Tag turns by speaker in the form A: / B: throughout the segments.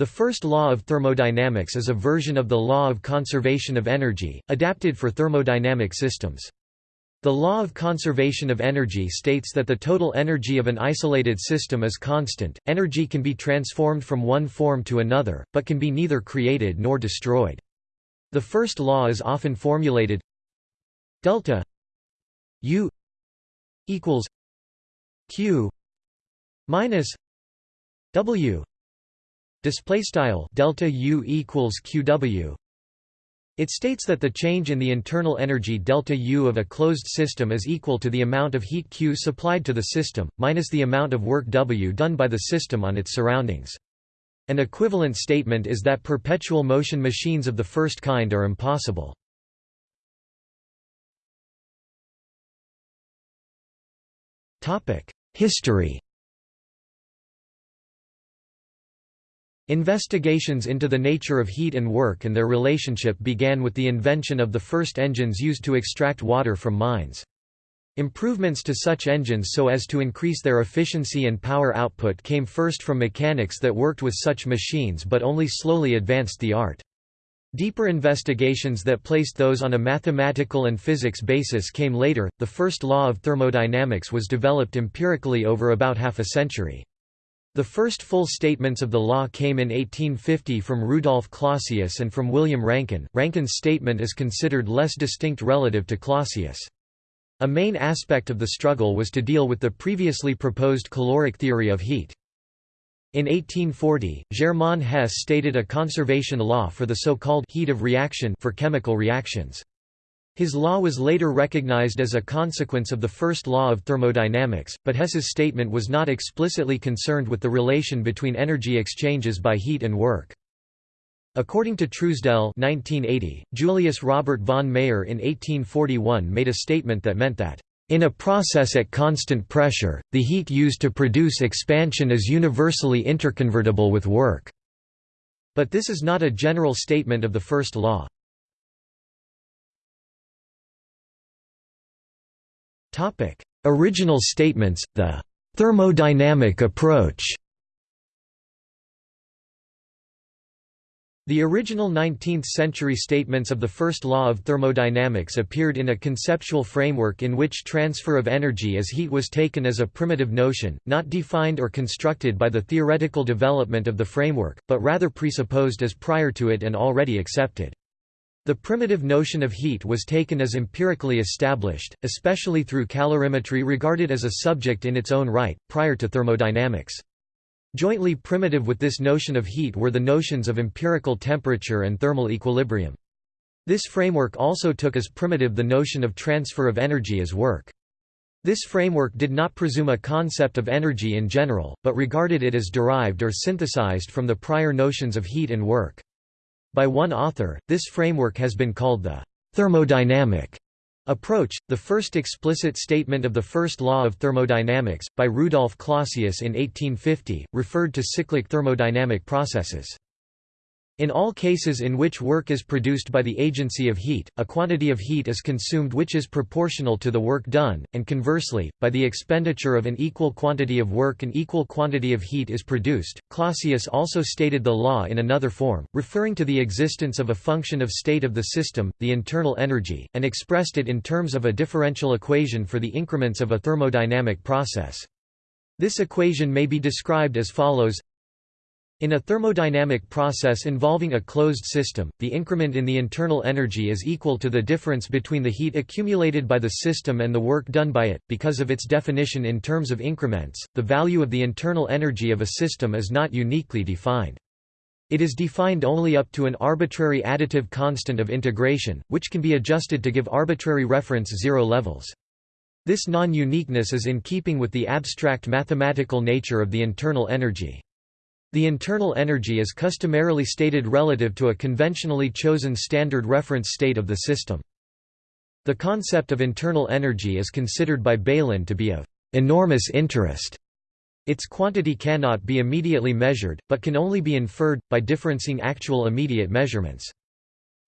A: The first law of thermodynamics is a version of the law of conservation of energy, adapted for thermodynamic systems. The law of conservation of energy states that the total energy of an isolated system is constant. Energy can be transformed from one form to another, but can be neither created nor destroyed. The first law is often formulated delta U equals Q minus W display style delta U equals QW it states that the change in the internal energy delta U of a closed system is equal to the amount of heat Q supplied to the system, minus the amount of work W done by the system on its surroundings. An equivalent statement is that perpetual motion machines of the first kind are impossible. History Investigations into the nature of heat and work and their relationship began with the invention of the first engines used to extract water from mines. Improvements to such engines so as to increase their efficiency and power output came first from mechanics that worked with such machines but only slowly advanced the art. Deeper investigations that placed those on a mathematical and physics basis came later. The first law of thermodynamics was developed empirically over about half a century. The first full statements of the law came in 1850 from Rudolf Clausius and from William Rankine. Rankine's statement is considered less distinct relative to Clausius. A main aspect of the struggle was to deal with the previously proposed caloric theory of heat. In 1840, Germain Hess stated a conservation law for the so-called heat of reaction for chemical reactions. His law was later recognized as a consequence of the first law of thermodynamics, but Hess's statement was not explicitly concerned with the relation between energy exchanges by heat and work. According to Truesdell 1980, Julius Robert von Mayer in 1841 made a statement that meant that, "...in a process at constant pressure, the heat used to produce expansion is universally interconvertible with work." But this is not a general statement of the first law. Topic: Original statements, the thermodynamic approach. The original 19th-century statements of the first law of thermodynamics appeared in a conceptual framework in which transfer of energy as heat was taken as a primitive notion, not defined or constructed by the theoretical development of the framework, but rather presupposed as prior to it and already accepted. The primitive notion of heat was taken as empirically established, especially through calorimetry regarded as a subject in its own right, prior to thermodynamics. Jointly primitive with this notion of heat were the notions of empirical temperature and thermal equilibrium. This framework also took as primitive the notion of transfer of energy as work. This framework did not presume a concept of energy in general, but regarded it as derived or synthesized from the prior notions of heat and work. By one author, this framework has been called the thermodynamic approach. The first explicit statement of the first law of thermodynamics, by Rudolf Clausius in 1850, referred to cyclic thermodynamic processes. In all cases in which work is produced by the agency of heat, a quantity of heat is consumed which is proportional to the work done, and conversely, by the expenditure of an equal quantity of work an equal quantity of heat is produced. Clausius also stated the law in another form, referring to the existence of a function of state of the system, the internal energy, and expressed it in terms of a differential equation for the increments of a thermodynamic process. This equation may be described as follows in a thermodynamic process involving a closed system, the increment in the internal energy is equal to the difference between the heat accumulated by the system and the work done by it. Because of its definition in terms of increments, the value of the internal energy of a system is not uniquely defined. It is defined only up to an arbitrary additive constant of integration, which can be adjusted to give arbitrary reference zero levels. This non-uniqueness is in keeping with the abstract mathematical nature of the internal energy. The internal energy is customarily stated relative to a conventionally chosen standard reference state of the system. The concept of internal energy is considered by Bailyn to be of enormous interest. Its quantity cannot be immediately measured, but can only be inferred, by differencing actual immediate measurements.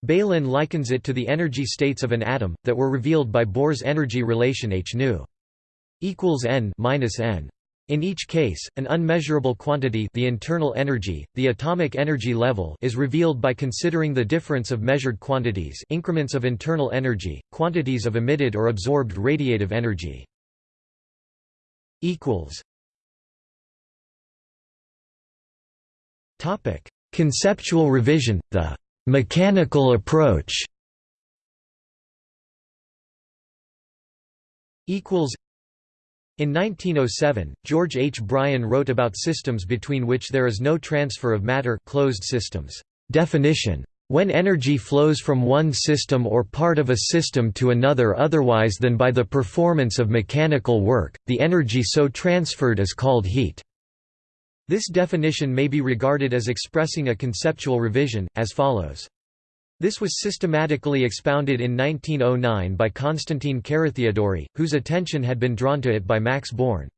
A: Bailyn likens it to the energy states of an atom, that were revealed by Bohr's energy relation h nu equals n minus n. In each case, an unmeasurable quantity the internal energy, the atomic energy level is revealed by considering the difference of measured quantities increments of internal energy, quantities of emitted or absorbed radiative energy. Conceptual revision, the «mechanical approach» in 1907, George H. Bryan wrote about systems between which there is no transfer of matter closed systems. Definition when energy flows from one system or part of a system to another otherwise than by the performance of mechanical work, the energy so transferred is called heat. This definition may be regarded as expressing a conceptual revision, as follows. This was systematically expounded in 1909 by Constantine Carathéodory, whose attention had been drawn to it by Max Born.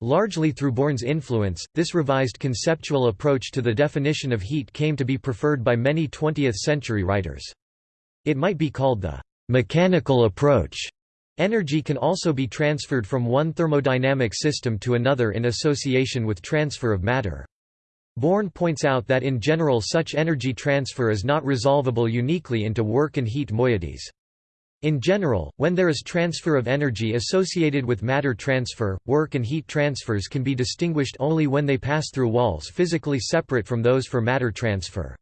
A: Largely through Born's influence, this revised conceptual approach to the definition of heat came to be preferred by many 20th-century writers. It might be called the «mechanical approach». Energy can also be transferred from one thermodynamic system to another in association with transfer of matter. Born points out that in general such energy transfer is not resolvable uniquely into work and heat moieties. In general, when there is transfer of energy associated with matter transfer, work and heat transfers can be distinguished only when they pass through walls physically separate from those for matter transfer.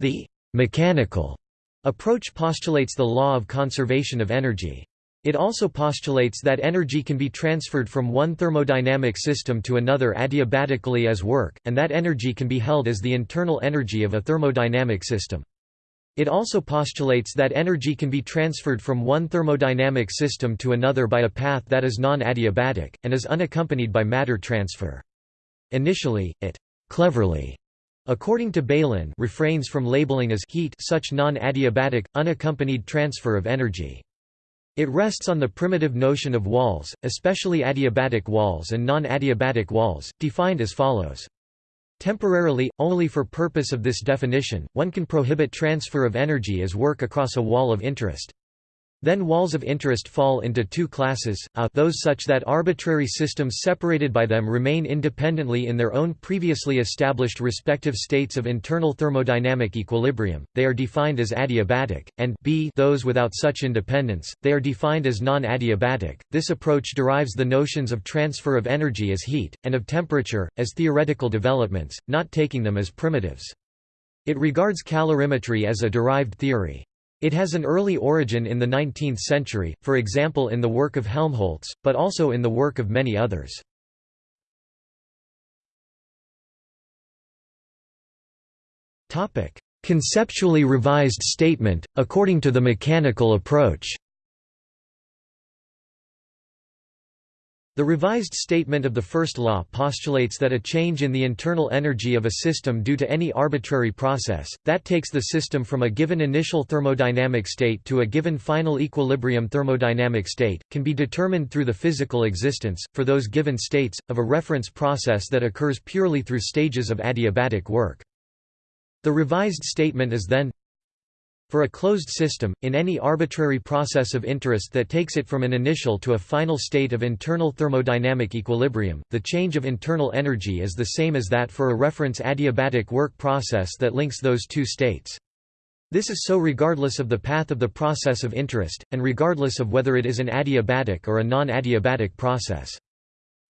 A: The «mechanical» approach postulates the law of conservation of energy. It also postulates that energy can be transferred from one thermodynamic system to another adiabatically as work, and that energy can be held as the internal energy of a thermodynamic system. It also postulates that energy can be transferred from one thermodynamic system to another by a path that is non-adiabatic, and is unaccompanied by matter transfer. Initially, it cleverly according to Bailyn refrains from labeling as heat such non-adiabatic, unaccompanied transfer of energy. It rests on the primitive notion of walls, especially adiabatic walls and non-adiabatic walls, defined as follows. Temporarily, only for purpose of this definition, one can prohibit transfer of energy as work across a wall of interest. Then walls of interest fall into two classes, a those such that arbitrary systems separated by them remain independently in their own previously established respective states of internal thermodynamic equilibrium, they are defined as adiabatic, and b those without such independence, they are defined as non-adiabatic. This approach derives the notions of transfer of energy as heat, and of temperature, as theoretical developments, not taking them as primitives. It regards calorimetry as a derived theory. It has an early origin in the 19th century, for example in the work of Helmholtz, but also in the work of many others. Conceptually revised statement, according to the mechanical approach The revised statement of the first law postulates that a change in the internal energy of a system due to any arbitrary process, that takes the system from a given initial thermodynamic state to a given final equilibrium thermodynamic state, can be determined through the physical existence, for those given states, of a reference process that occurs purely through stages of adiabatic work. The revised statement is then for a closed system, in any arbitrary process of interest that takes it from an initial to a final state of internal thermodynamic equilibrium, the change of internal energy is the same as that for a reference adiabatic work process that links those two states. This is so regardless of the path of the process of interest, and regardless of whether it is an adiabatic or a non-adiabatic process.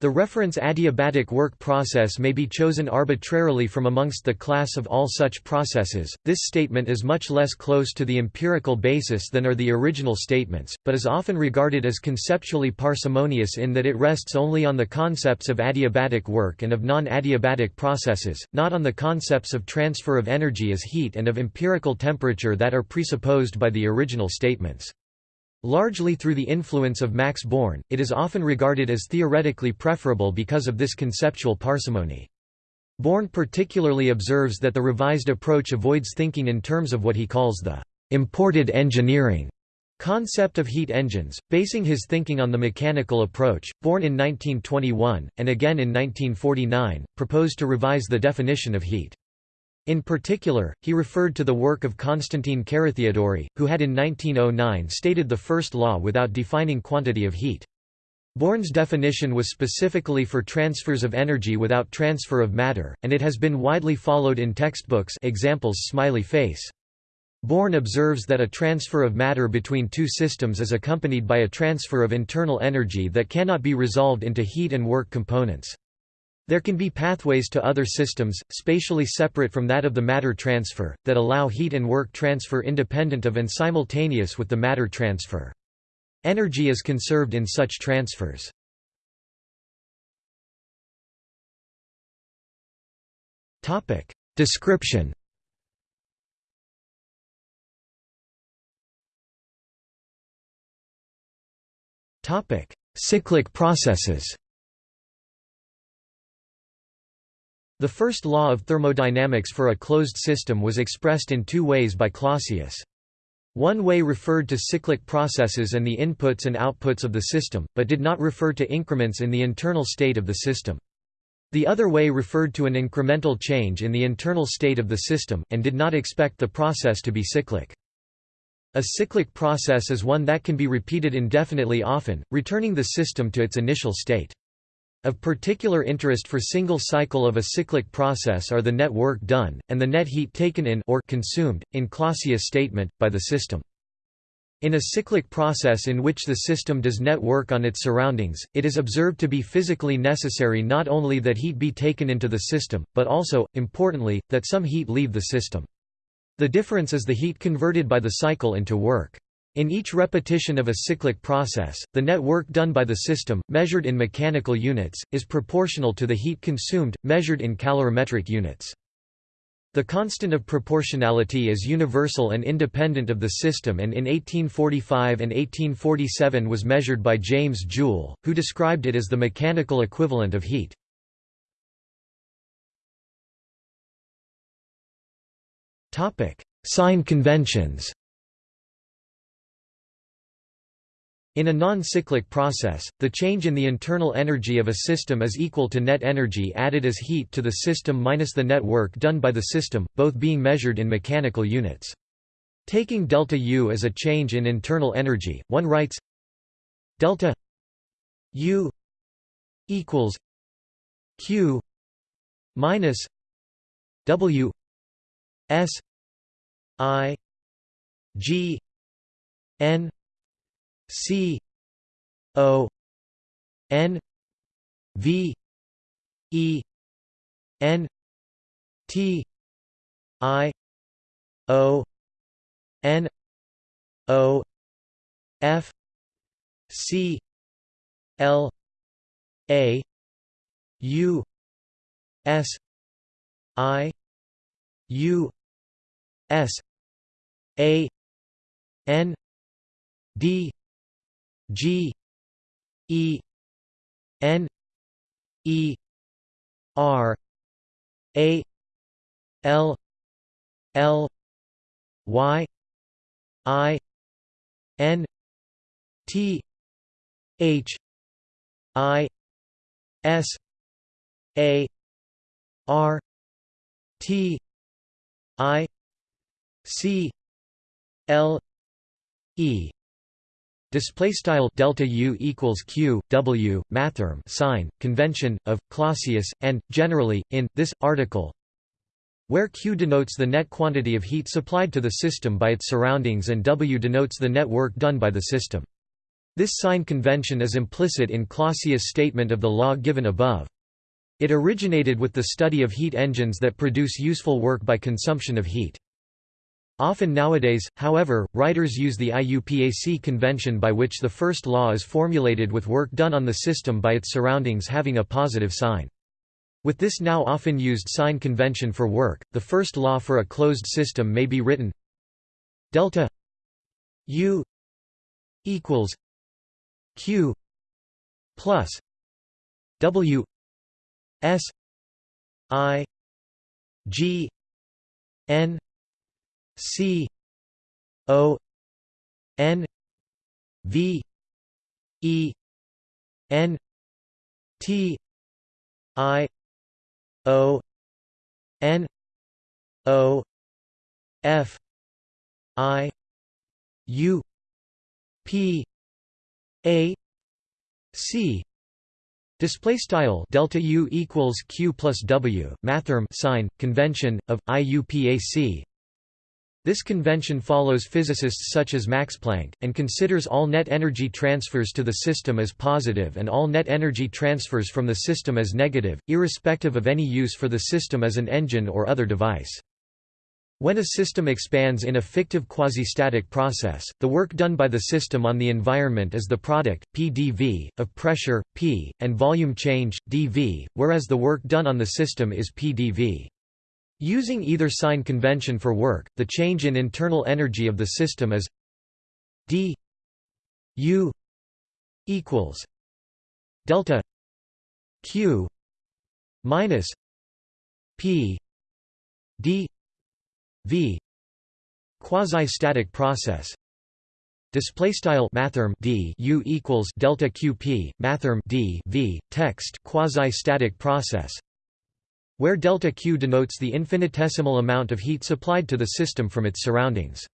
A: The reference adiabatic work process may be chosen arbitrarily from amongst the class of all such processes. This statement is much less close to the empirical basis than are the original statements, but is often regarded as conceptually parsimonious in that it rests only on the concepts of adiabatic work and of non-adiabatic processes, not on the concepts of transfer of energy as heat and of empirical temperature that are presupposed by the original statements. Largely through the influence of Max Born, it is often regarded as theoretically preferable because of this conceptual parsimony. Born particularly observes that the revised approach avoids thinking in terms of what he calls the «imported engineering» concept of heat engines, basing his thinking on the mechanical approach. Born in 1921, and again in 1949, proposed to revise the definition of heat. In particular, he referred to the work of Constantine Carathéodory, who had in 1909 stated the first law without defining quantity of heat. Born's definition was specifically for transfers of energy without transfer of matter, and it has been widely followed in textbooks examples smiley face. Born observes that a transfer of matter between two systems is accompanied by a transfer of internal energy that cannot be resolved into heat and work components. There can be pathways to other systems, spatially separate from that of the matter transfer, that allow heat and work transfer independent of and simultaneous with the matter transfer. Energy is conserved in such transfers. Description Cyclic processes The first law of thermodynamics for a closed system was expressed in two ways by Clausius. One way referred to cyclic processes and the inputs and outputs of the system, but did not refer to increments in the internal state of the system. The other way referred to an incremental change in the internal state of the system, and did not expect the process to be cyclic. A cyclic process is one that can be repeated indefinitely often, returning the system to its initial state. Of particular interest for single cycle of a cyclic process are the net work done, and the net heat taken in or consumed, in Clausius' statement, by the system. In a cyclic process in which the system does net work on its surroundings, it is observed to be physically necessary not only that heat be taken into the system, but also, importantly, that some heat leave the system. The difference is the heat converted by the cycle into work. In each repetition of a cyclic process, the net work done by the system, measured in mechanical units, is proportional to the heat consumed, measured in calorimetric units. The constant of proportionality is universal and independent of the system and in 1845 and 1847 was measured by James Joule, who described it as the mechanical equivalent of heat. Sign conventions In a non-cyclic process, the change in the internal energy of a system is equal to net energy added as heat to the system minus the net work done by the system, both being measured in mechanical units. Taking delta U as a change in internal energy, one writes delta U equals Q minus W S I G N C O N V E N T I O N O F C L A U S I U S A N D G E N E R A L L Y I N T H I S A R T I C L E Display style delta U equals Q W mathrm sign convention of Clausius and generally in this article where Q denotes the net quantity of heat supplied to the system by its surroundings and W denotes the net work done by the system. This sign convention is implicit in Clausius' statement of the law given above. It originated with the study of heat engines that produce useful work by consumption of heat. Often nowadays, however, writers use the IUPAC convention by which the first law is formulated with work done on the system by its surroundings having a positive sign. With this now often used sign convention for work, the first law for a closed system may be written delta U equals Q plus W S I G N C O N V E N T I O N O F I U P A c. Display style delta u equals q plus w mathrm sign convention of IUPAC this convention follows physicists such as Max Planck, and considers all net energy transfers to the system as positive and all net energy transfers from the system as negative, irrespective of any use for the system as an engine or other device. When a system expands in a fictive quasi-static process, the work done by the system on the environment is the product, pdv, of pressure, p, and volume change, dv, whereas the work done on the system is pdv. Using either sign convention for work, the change in internal energy of the system is d u equals delta q minus p d v quasi-static process. Display style mathrm d u equals delta qp mathrm d v text quasi-static process where delta Q denotes the infinitesimal amount of heat supplied to the system from its surroundings.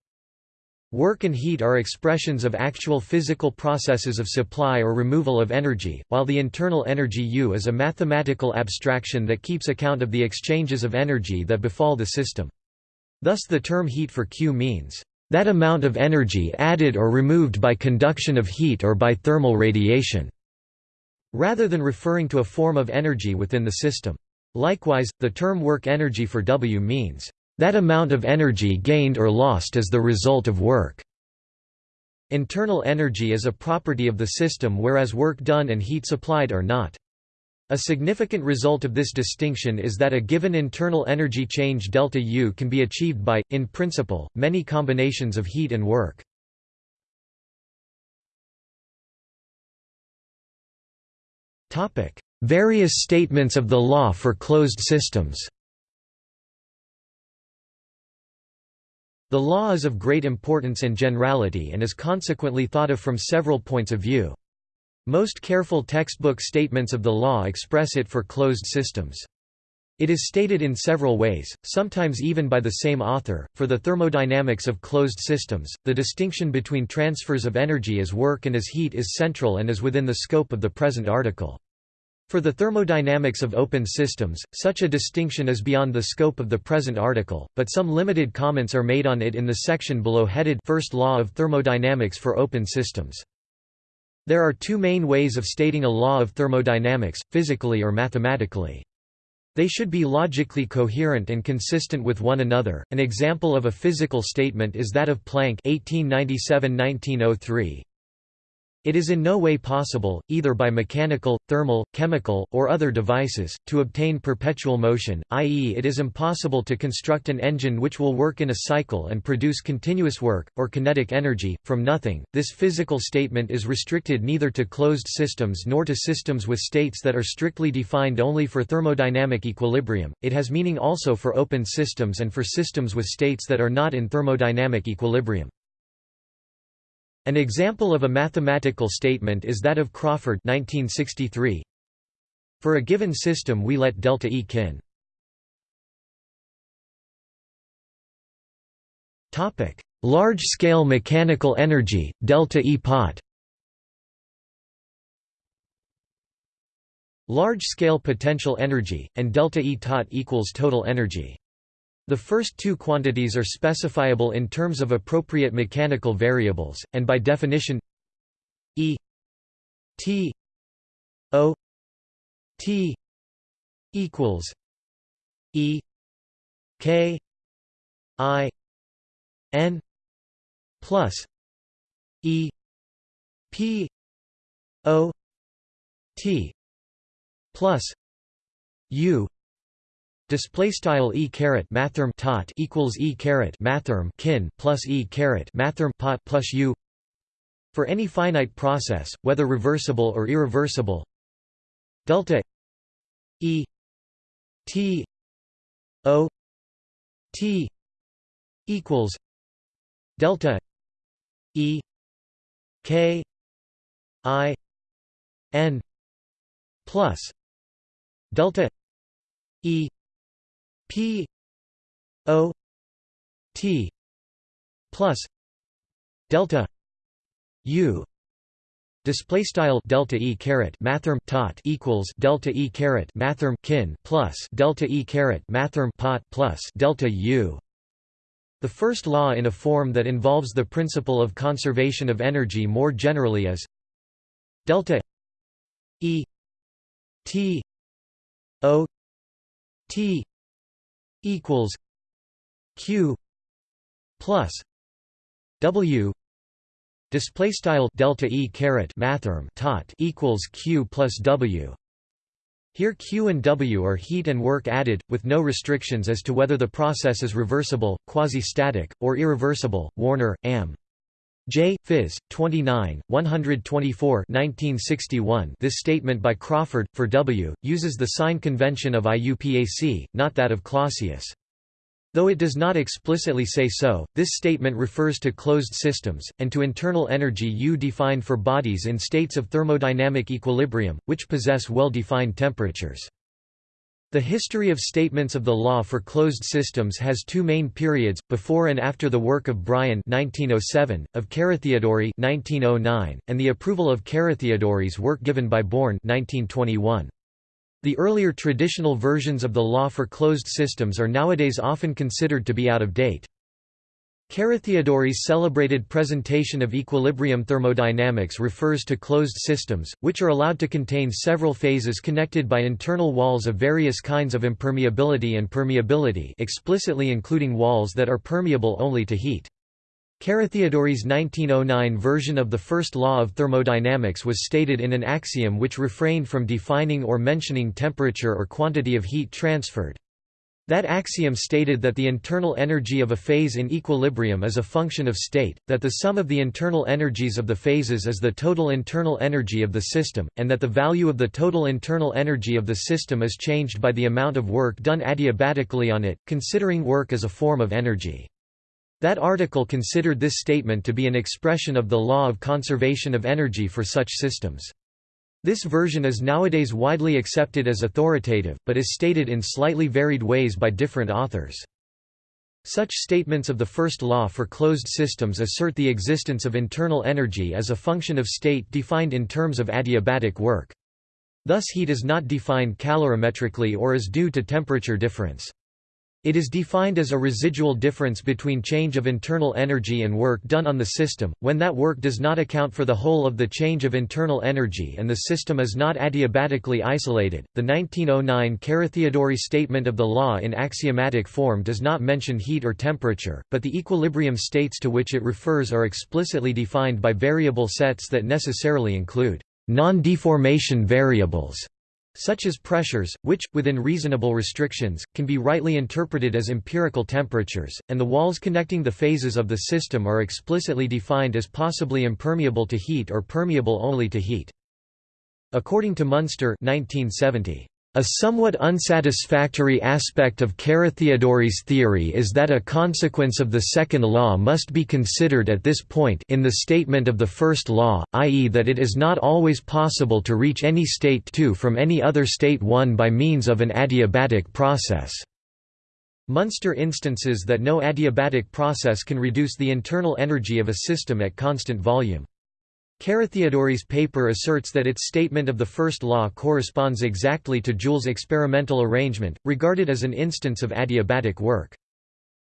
A: Work and heat are expressions of actual physical processes of supply or removal of energy, while the internal energy U is a mathematical abstraction that keeps account of the exchanges of energy that befall the system. Thus the term heat for Q means, "...that amount of energy added or removed by conduction of heat or by thermal radiation", rather than referring to a form of energy within the system. Likewise, the term work energy for W means, "...that amount of energy gained or lost as the result of work." Internal energy is a property of the system whereas work done and heat supplied are not. A significant result of this distinction is that a given internal energy change delta U can be achieved by, in principle, many combinations of heat and work. Various statements of the law for closed systems The law is of great importance and generality and is consequently thought of from several points of view. Most careful textbook statements of the law express it for closed systems. It is stated in several ways, sometimes even by the same author. For the thermodynamics of closed systems, the distinction between transfers of energy as work and as heat is central and is within the scope of the present article. For the thermodynamics of open systems, such a distinction is beyond the scope of the present article, but some limited comments are made on it in the section below headed First Law of Thermodynamics for Open Systems. There are two main ways of stating a law of thermodynamics, physically or mathematically. They should be logically coherent and consistent with one another. An example of a physical statement is that of Planck (1897–1903). It is in no way possible, either by mechanical, thermal, chemical, or other devices, to obtain perpetual motion, i.e. it is impossible to construct an engine which will work in a cycle and produce continuous work, or kinetic energy, from nothing. This physical statement is restricted neither to closed systems nor to systems with states that are strictly defined only for thermodynamic equilibrium, it has meaning also for open systems and for systems with states that are not in thermodynamic equilibrium. An example of a mathematical statement is that of Crawford 1963. For a given system we let delta E kin. Topic: Large-scale mechanical energy, delta E pot. Large-scale potential energy and delta E tot equals total energy. The first two quantities are specifiable in terms of appropriate mechanical variables, and by definition E T O T equals E K I N plus E P O T plus U Display style e caret mathrm tot equals e caret mathrm kin plus e caret mathrm pot plus u. For any finite process, whether reversible or irreversible, delta e t o t equals delta e k i n plus delta e P O T plus delta U Display style delta e caret mathrm tot equals delta e caret mathrm kin plus delta e caret mathrm pot plus delta u. The first law in a form that involves the principle of conservation of energy more generally is delta e t o t equals q plus w display style delta e caret mathrm tot equals q plus w here Q and W are heat and work added, with no restrictions as to whether the process is reversible, quasi-static, or irreversible. Warner, Am. J. Phys. 29, 124 1961 This statement by Crawford, for W, uses the sign convention of IUPAC, not that of Clausius. Though it does not explicitly say so, this statement refers to closed systems, and to internal energy U defined for bodies in states of thermodynamic equilibrium, which possess well-defined temperatures. The history of statements of the law for closed systems has two main periods, before and after the work of Bryan 1907, of Carathéodory 1909, and the approval of Carathéodory's work given by Born 1921. The earlier traditional versions of the law for closed systems are nowadays often considered to be out of date. Carathéodory's celebrated presentation of equilibrium thermodynamics refers to closed systems, which are allowed to contain several phases connected by internal walls of various kinds of impermeability and permeability explicitly including walls that are permeable only to heat. Carathéodory's 1909 version of the first law of thermodynamics was stated in an axiom which refrained from defining or mentioning temperature or quantity of heat transferred. That axiom stated that the internal energy of a phase in equilibrium is a function of state, that the sum of the internal energies of the phases is the total internal energy of the system, and that the value of the total internal energy of the system is changed by the amount of work done adiabatically on it, considering work as a form of energy. That article considered this statement to be an expression of the law of conservation of energy for such systems. This version is nowadays widely accepted as authoritative, but is stated in slightly varied ways by different authors. Such statements of the first law for closed systems assert the existence of internal energy as a function of state defined in terms of adiabatic work. Thus heat is not defined calorimetrically or is due to temperature difference. It is defined as a residual difference between change of internal energy and work done on the system, when that work does not account for the whole of the change of internal energy and the system is not adiabatically isolated. The 1909 Carathéodory statement of the law in axiomatic form does not mention heat or temperature, but the equilibrium states to which it refers are explicitly defined by variable sets that necessarily include non-deformation variables such as pressures, which, within reasonable restrictions, can be rightly interpreted as empirical temperatures, and the walls connecting the phases of the system are explicitly defined as possibly impermeable to heat or permeable only to heat. According to Munster 1970, a somewhat unsatisfactory aspect of Carathéodory's theory is that a consequence of the second law must be considered at this point in the statement of the first law, i.e. that it is not always possible to reach any state 2 from any other state 1 by means of an adiabatic process. Munster instances that no adiabatic process can reduce the internal energy of a system at constant volume. Carathéodory's paper asserts that its statement of the first law corresponds exactly to Joule's experimental arrangement, regarded as an instance of adiabatic work.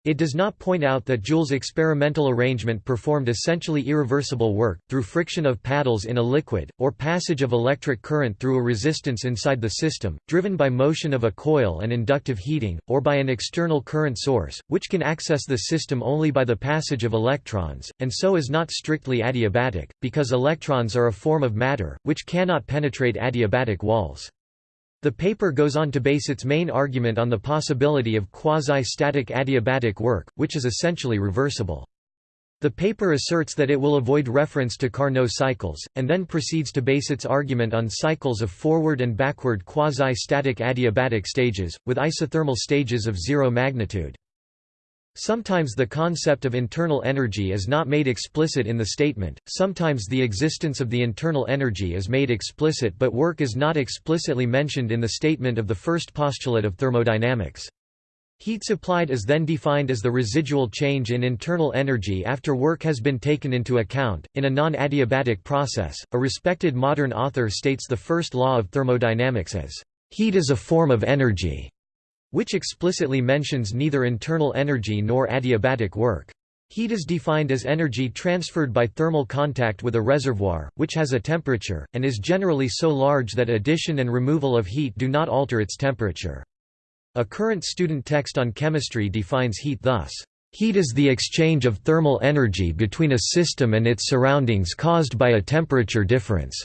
A: It does not point out that Joule's experimental arrangement performed essentially irreversible work, through friction of paddles in a liquid, or passage of electric current through a resistance inside the system, driven by motion of a coil and inductive heating, or by an external current source, which can access the system only by the passage of electrons, and so is not strictly adiabatic, because electrons are a form of matter, which cannot penetrate adiabatic walls. The paper goes on to base its main argument on the possibility of quasi-static adiabatic work, which is essentially reversible. The paper asserts that it will avoid reference to Carnot cycles, and then proceeds to base its argument on cycles of forward and backward quasi-static adiabatic stages, with isothermal stages of zero magnitude. Sometimes the concept of internal energy is not made explicit in the statement, sometimes the existence of the internal energy is made explicit but work is not explicitly mentioned in the statement of the first postulate of thermodynamics. Heat supplied is then defined as the residual change in internal energy after work has been taken into account. In a non adiabatic process, a respected modern author states the first law of thermodynamics as heat is a form of energy, which explicitly mentions neither internal energy nor adiabatic work. Heat is defined as energy transferred by thermal contact with a reservoir, which has a temperature, and is generally so large that addition and removal of heat do not alter its temperature. A current student text on chemistry defines heat thus, "...heat is the exchange of thermal energy between a system and its surroundings caused by a temperature difference."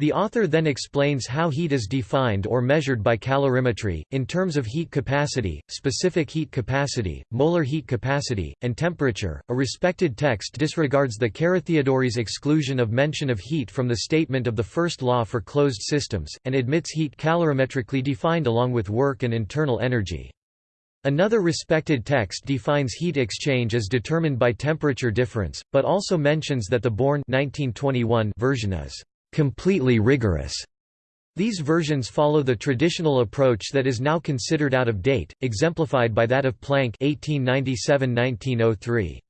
A: The author then explains how heat is defined or measured by calorimetry, in terms of heat capacity, specific heat capacity, molar heat capacity, and temperature. A respected text disregards the Carathéodory's exclusion of mention of heat from the statement of the first law for closed systems, and admits heat calorimetrically defined along with work and internal energy. Another respected text defines heat exchange as determined by temperature difference, but also mentions that the Born 1921 version is completely rigorous. These versions follow the traditional approach that is now considered out of date, exemplified by that of Planck 1897–1903.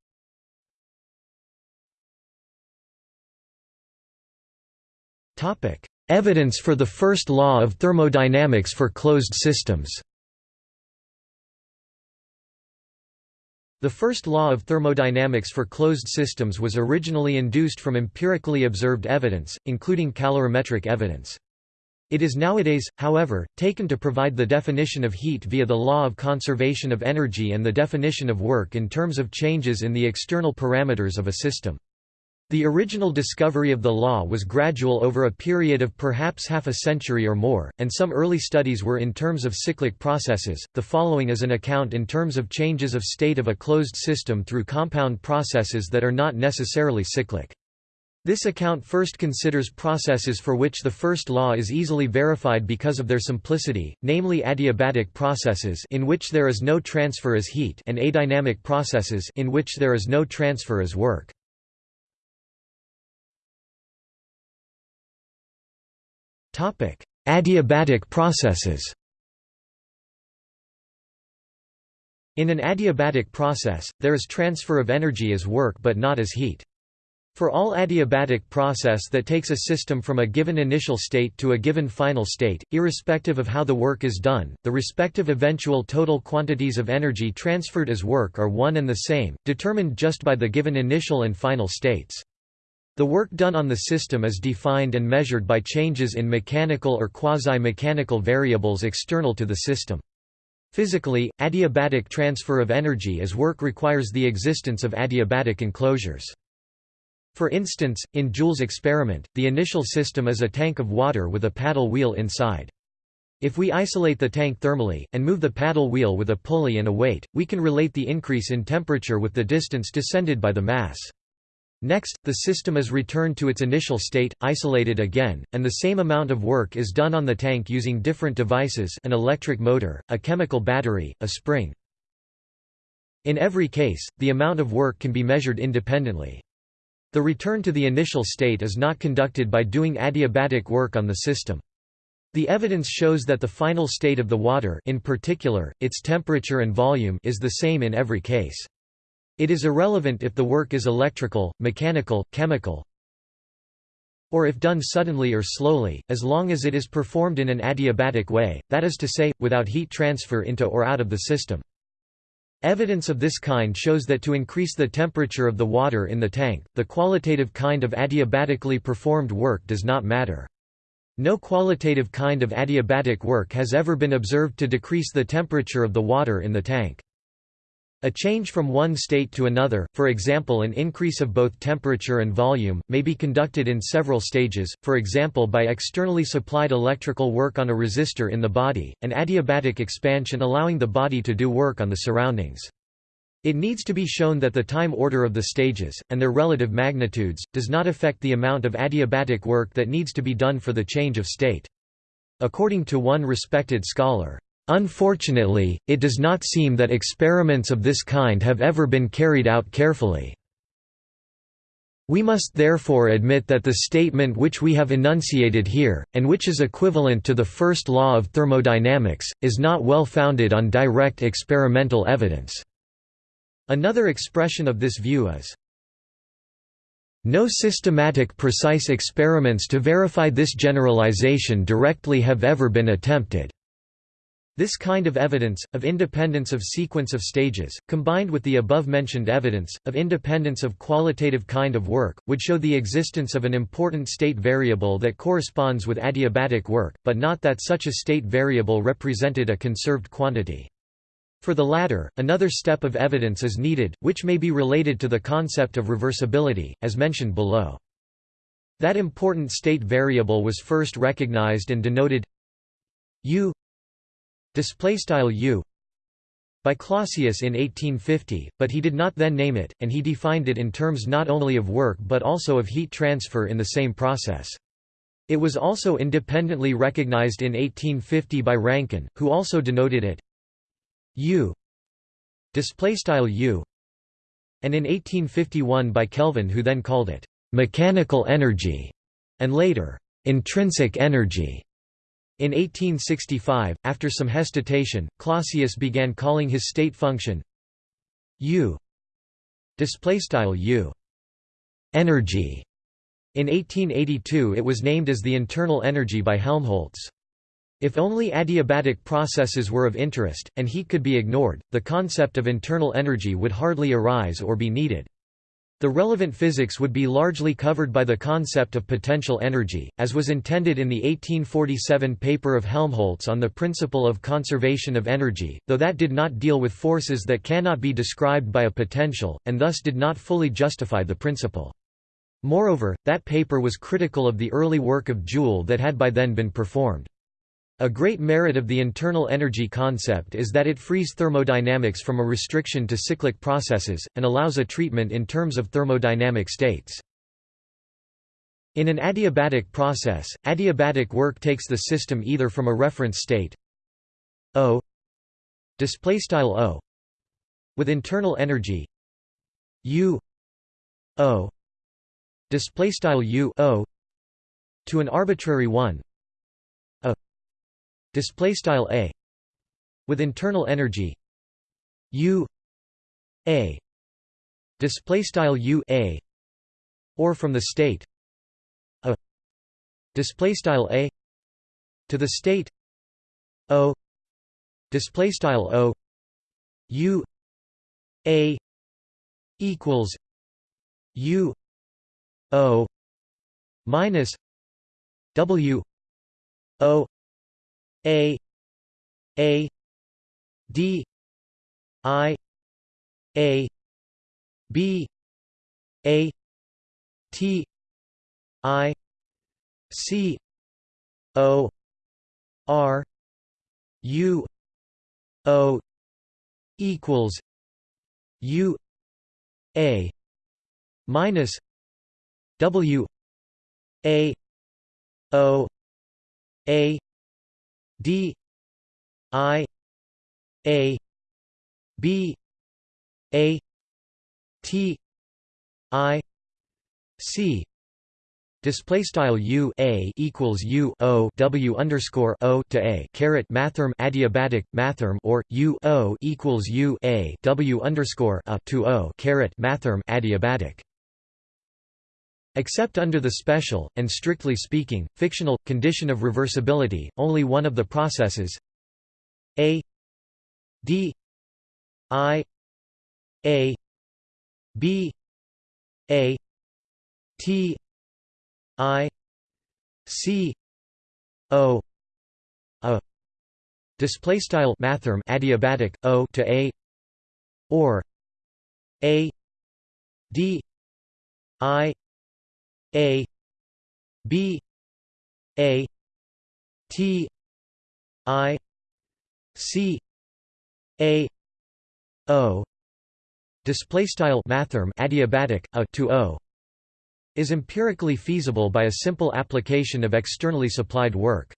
A: Topic: Evidence for the first law of thermodynamics for closed systems. The first law of thermodynamics for closed systems was originally induced from empirically observed evidence, including calorimetric evidence. It is nowadays, however, taken to provide the definition of heat via the law of conservation of energy and the definition of work in terms of changes in the external parameters of a system. The original discovery of the law was gradual over a period of perhaps half a century or more, and some early studies were in terms of cyclic processes. The following is an account in terms of changes of state of a closed system through compound processes that are not necessarily cyclic. This account first considers processes for which the first law is easily verified because of their simplicity, namely adiabatic processes in which there is no transfer as heat and adynamic processes in which there is no transfer as work. Adiabatic processes In an adiabatic process, there is transfer of energy as work but not as heat. For all adiabatic process that takes a system from a given initial state to a given final state, irrespective of how the work is done, the respective eventual total quantities of energy transferred as work are one and the same, determined just by the given initial and final states. The work done on the system is defined and measured by changes in mechanical or quasi-mechanical variables external to the system. Physically, adiabatic transfer of energy as work requires the existence of adiabatic enclosures. For instance, in Joule's experiment, the initial system is a tank of water with a paddle wheel inside. If we isolate the tank thermally, and move the paddle wheel with a pulley and a weight, we can relate the increase in temperature with the distance descended by the mass. Next, the system is returned to its initial state, isolated again, and the same amount of work is done on the tank using different devices an electric motor, a chemical battery, a spring. In every case, the amount of work can be measured independently. The return to the initial state is not conducted by doing adiabatic work on the system. The evidence shows that the final state of the water in particular, its temperature and volume is the same in every case. It is irrelevant if the work is electrical, mechanical, chemical, or if done suddenly or slowly, as long as it is performed in an adiabatic way, that is to say, without heat transfer into or out of the system. Evidence of this kind shows that to increase the temperature of the water in the tank, the qualitative kind of adiabatically performed work does not matter. No qualitative kind of adiabatic work has ever been observed to decrease the temperature of the water in the tank. A change from one state to another, for example an increase of both temperature and volume, may be conducted in several stages, for example by externally supplied electrical work on a resistor in the body, and adiabatic expansion allowing the body to do work on the surroundings. It needs to be shown that the time order of the stages, and their relative magnitudes, does not affect the amount of adiabatic work that needs to be done for the change of state. According to one respected scholar, Unfortunately, it does not seem that experiments of this kind have ever been carried out carefully. We must therefore admit that the statement which we have enunciated here, and which is equivalent to the first law of thermodynamics, is not well founded on direct experimental evidence." Another expression of this view is, no systematic precise experiments to verify this generalization directly have ever been attempted. This kind of evidence, of independence of sequence of stages, combined with the above-mentioned evidence, of independence of qualitative kind of work, would show the existence of an important state variable that corresponds with adiabatic work, but not that such a state variable represented a conserved quantity. For the latter, another step of evidence is needed, which may be related to the concept of reversibility, as mentioned below. That important state variable was first recognized and denoted u display style u by Clausius in 1850, but he did not then name it, and he defined it in terms not only of work but also of heat transfer in the same process. It was also independently recognized in 1850 by Rankine, who also denoted it u display style u and in 1851 by Kelvin who then called it mechanical energy and later intrinsic energy in 1865, after some hesitation, Clausius began calling his state function U U energy. In 1882 it was named as the internal energy by Helmholtz. If only adiabatic processes were of interest, and heat could be ignored, the concept of internal energy would hardly arise or be needed. The relevant physics would be largely covered by the concept of potential energy, as was intended in the 1847 paper of Helmholtz on the principle of conservation of energy, though that did not deal with forces that cannot be described by a potential, and thus did not fully justify the principle. Moreover, that paper was critical of the early work of Joule that had by then been performed. A great merit of the internal energy concept is that it frees thermodynamics from a restriction to cyclic processes, and allows a treatment in terms of thermodynamic states. In an adiabatic process, adiabatic work takes the system either from a reference state O o with internal energy U O to an arbitrary one display style a with internal energy u a display style u a or from the state a display style a to the state o display style o u a equals u o minus w o a A D I A B A T I C O R U O equals U A minus W A O A D I A B A T I C Display style U A equals U O W underscore O to A caret mathrm adiabatic mathrm or U O equals U A W underscore A to O caret mathrm adiabatic. Except under the special, and strictly speaking, fictional, condition of reversibility, only one of the processes. A D I A B A T I C O A. Display style adiabatic O to A or A D I a B A T I C A O display style mathrm adiabatic a to o is empirically feasible by a simple application of externally supplied work.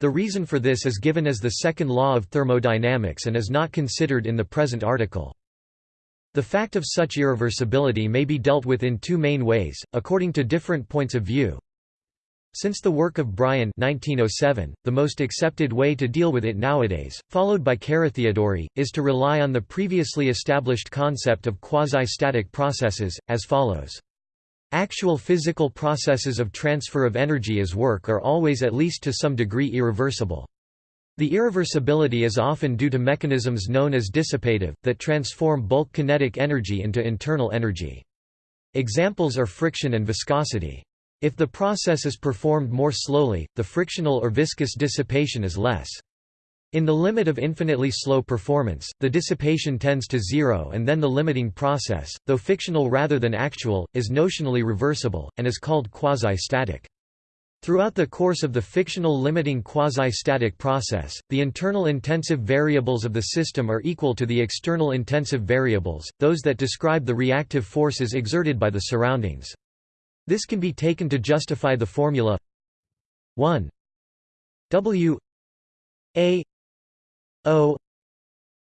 A: The reason for this is given as the second law of thermodynamics and is not considered in the present article. The fact of such irreversibility may be dealt with in two main ways, according to different points of view. Since the work of Bryan 1907, the most accepted way to deal with it nowadays, followed by Carathéodory, is to rely on the previously established concept of quasi-static processes, as follows. Actual physical processes of transfer of energy as work are always at least to some degree irreversible. The irreversibility is often due to mechanisms known as dissipative, that transform bulk kinetic energy into internal energy. Examples are friction and viscosity. If the process is performed more slowly, the frictional or viscous dissipation is less. In the limit of infinitely slow performance, the dissipation tends to zero and then the limiting process, though fictional rather than actual, is notionally reversible, and is called quasi-static. Throughout the course of the fictional limiting quasi-static process, the internal intensive variables of the system are equal to the external intensive variables, those that describe the reactive forces exerted by the surroundings. This can be taken to justify the formula 1 W A O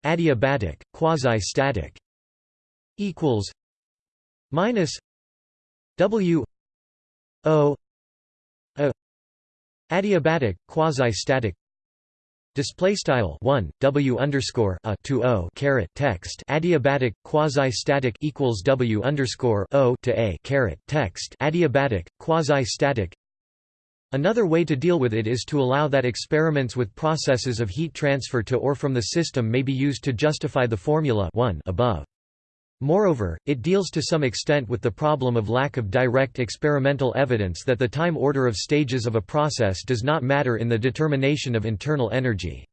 A: adiabatic quasi-static equals minus W O Adiabatic, quasi-static. Display style one W underscore a to O caret text adiabatic quasi-static equals W underscore O to A caret text adiabatic quasi-static. Another way to deal with it is to allow that experiments with processes of heat transfer to or from the system may be used to justify the formula 1 above. Moreover, it deals to some extent with the problem of lack of direct experimental evidence that the time order of stages of a process does not matter in the determination of internal energy.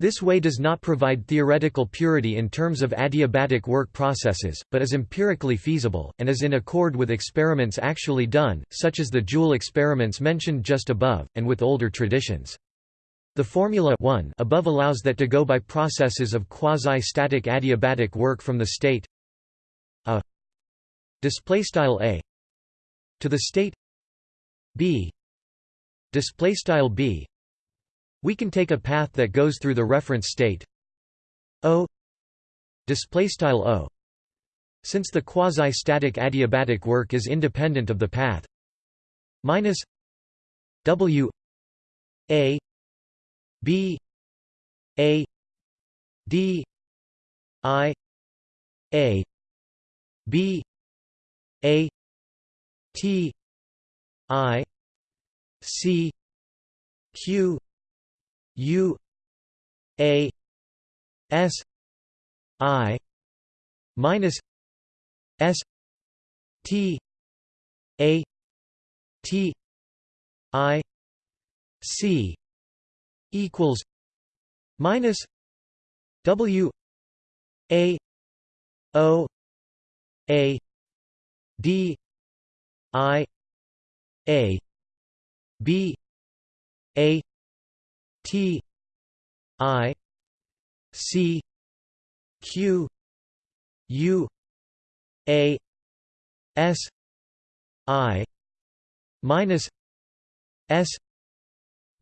A: This way does not provide theoretical purity in terms of adiabatic work processes, but is empirically feasible, and is in accord with experiments actually done, such as the Joule experiments mentioned just above, and with older traditions. The formula 1 above allows that to go by processes of quasi-static adiabatic work from the state a display style a to the state b. Display style b. We can take a path that goes through the reference state o. Display style o. Since the quasi-static adiabatic work is independent of the path minus w a b a d i a B A T I C Q U A S I minus S T A T I C equals minus W A O a D I A B A T I C Q U A S I minus S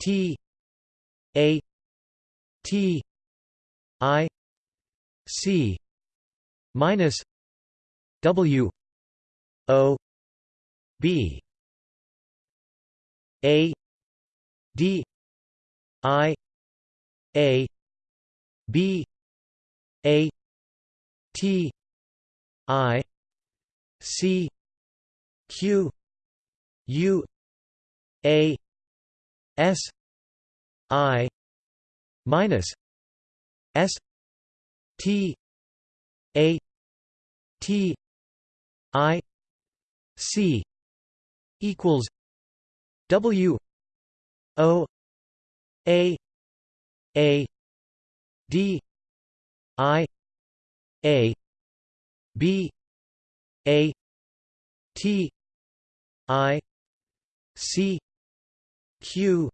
A: T A T I C minus W O B A D I A B A T I C Q U A S I minus S T A T I C equals W O A A D I A B A T I C Q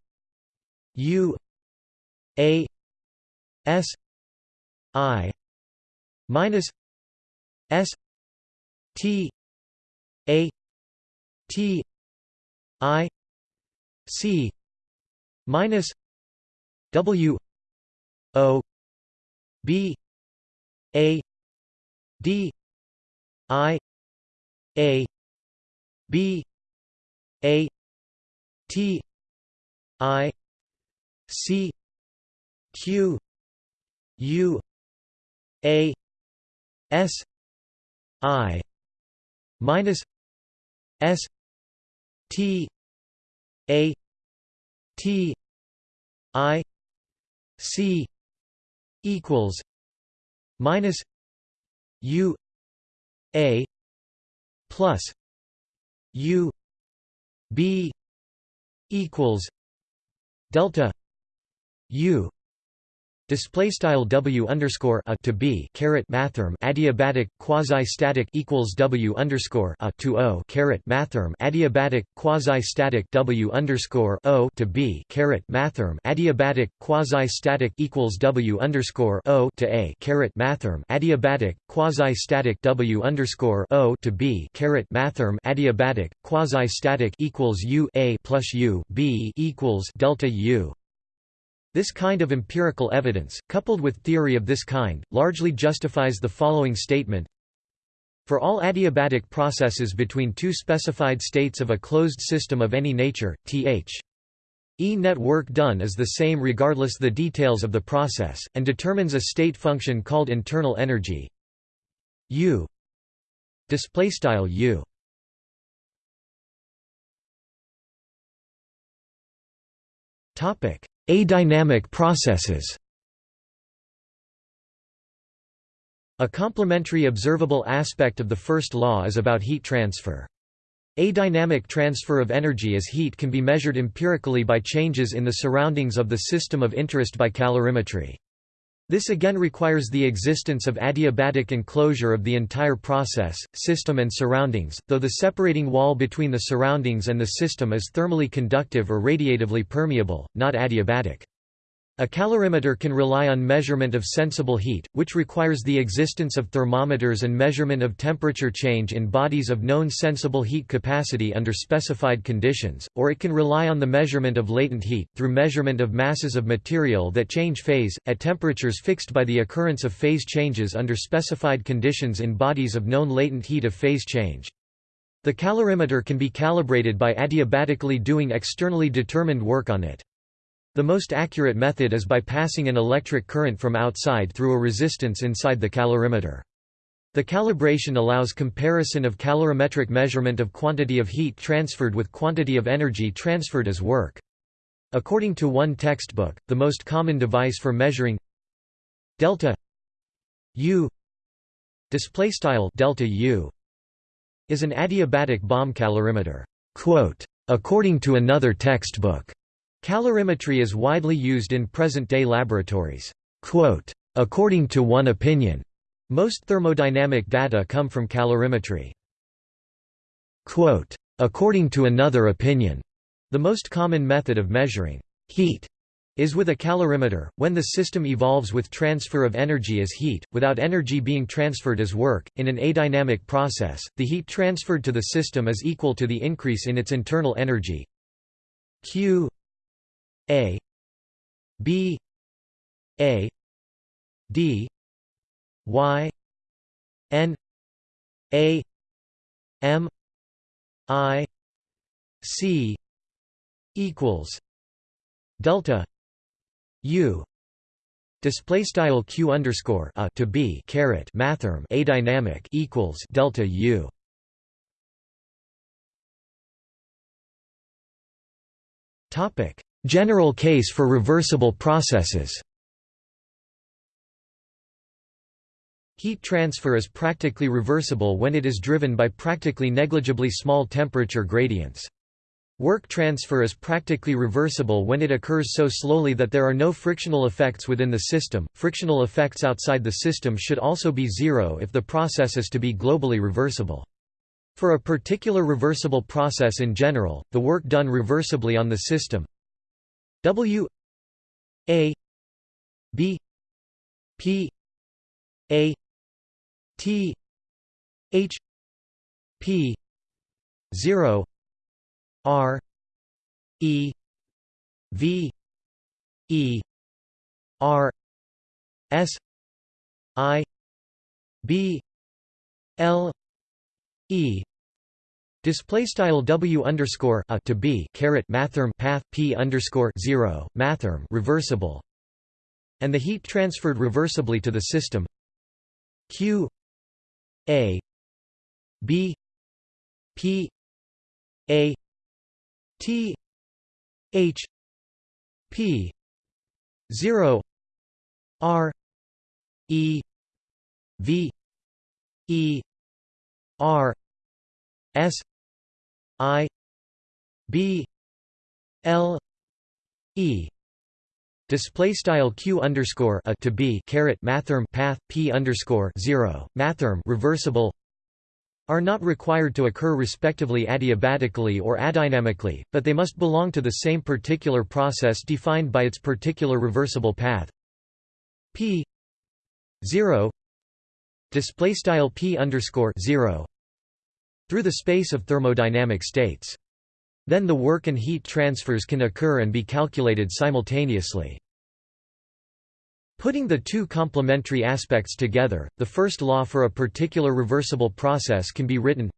A: U A S I minus S T A T I C minus W O B A d i a b a t i c q u a s i minus s t a t i c equals minus u a plus u b equals delta u Display style W underscore a to B caret mathrm adiabatic quasi static equals W underscore a to O caret mathrm adiabatic quasi static W underscore O to B caret mathrm adiabatic quasi static equals W underscore O to A caret mathrm adiabatic quasi static W underscore O to B caret mathrm adiabatic quasi static equals U A plus U B equals delta U this kind of empirical evidence, coupled with theory of this kind, largely justifies the following statement. For all adiabatic processes between two specified states of a closed system of any nature, th. E net work done is the same regardless the details of the process, and determines a state function called internal energy. U. U. Topic Adynamic processes A complementary observable aspect of the first law is about heat transfer. Adynamic transfer of energy as heat can be measured empirically by changes in the surroundings of the system of interest by calorimetry. This again requires the existence of adiabatic enclosure of the entire process, system and surroundings, though the separating wall between the surroundings and the system is thermally conductive or radiatively permeable, not adiabatic. A calorimeter can rely on measurement of sensible heat, which requires the existence of thermometers and measurement of temperature change in bodies of known sensible heat capacity under specified conditions, or it can rely on the measurement of latent heat, through measurement of masses of material that change phase, at temperatures fixed by the occurrence of phase changes under specified conditions in bodies of known latent heat of phase change. The calorimeter can be calibrated by adiabatically doing externally determined work on it. The most accurate method is by passing an electric current from outside through a resistance inside the calorimeter. The calibration allows comparison of calorimetric measurement of quantity of heat transferred with quantity of energy transferred as work. According to one textbook, the most common device for measuring delta U display style delta U is an adiabatic bomb calorimeter. Quote, according to another textbook, Calorimetry is widely used in present-day laboratories. According to one opinion, most thermodynamic data come from calorimetry. According to another opinion, the most common method of measuring heat is with a calorimeter, when the system evolves with transfer of energy as heat, without energy being transferred as work. In an adynamic process, the heat transferred to the system is equal to the increase in its internal energy Q a B A D Y N A M I C equals delta U. Display style q underscore a to b caret mathrm adynamic equals delta u. Topic General case for reversible processes Heat transfer is practically reversible when it is driven by practically negligibly small temperature gradients. Work transfer is practically reversible when it occurs so slowly that there are no frictional effects within the system. Frictional effects outside the system should also be zero if the process is to be globally reversible. For a particular reversible process in general, the work done reversibly on the system W A B P A T H P zero R E V E R S I B L E Display style W underscore a to B caret mathrm path P underscore zero mathrm reversible. And the heat transferred reversibly to the system. Q A B P A T H P zero R E V E R S I B L E. Display style q underscore a to b caret mathrm path p underscore zero. Mathrm reversible are not required to occur respectively adiabatically or adynamically, but they must belong to the same particular process defined by its particular reversible path. p 0 display style p underscore 0 through the space of thermodynamic states. Then the work and heat transfers can occur and be calculated simultaneously. Putting the two complementary aspects together, the first law for a particular reversible process can be written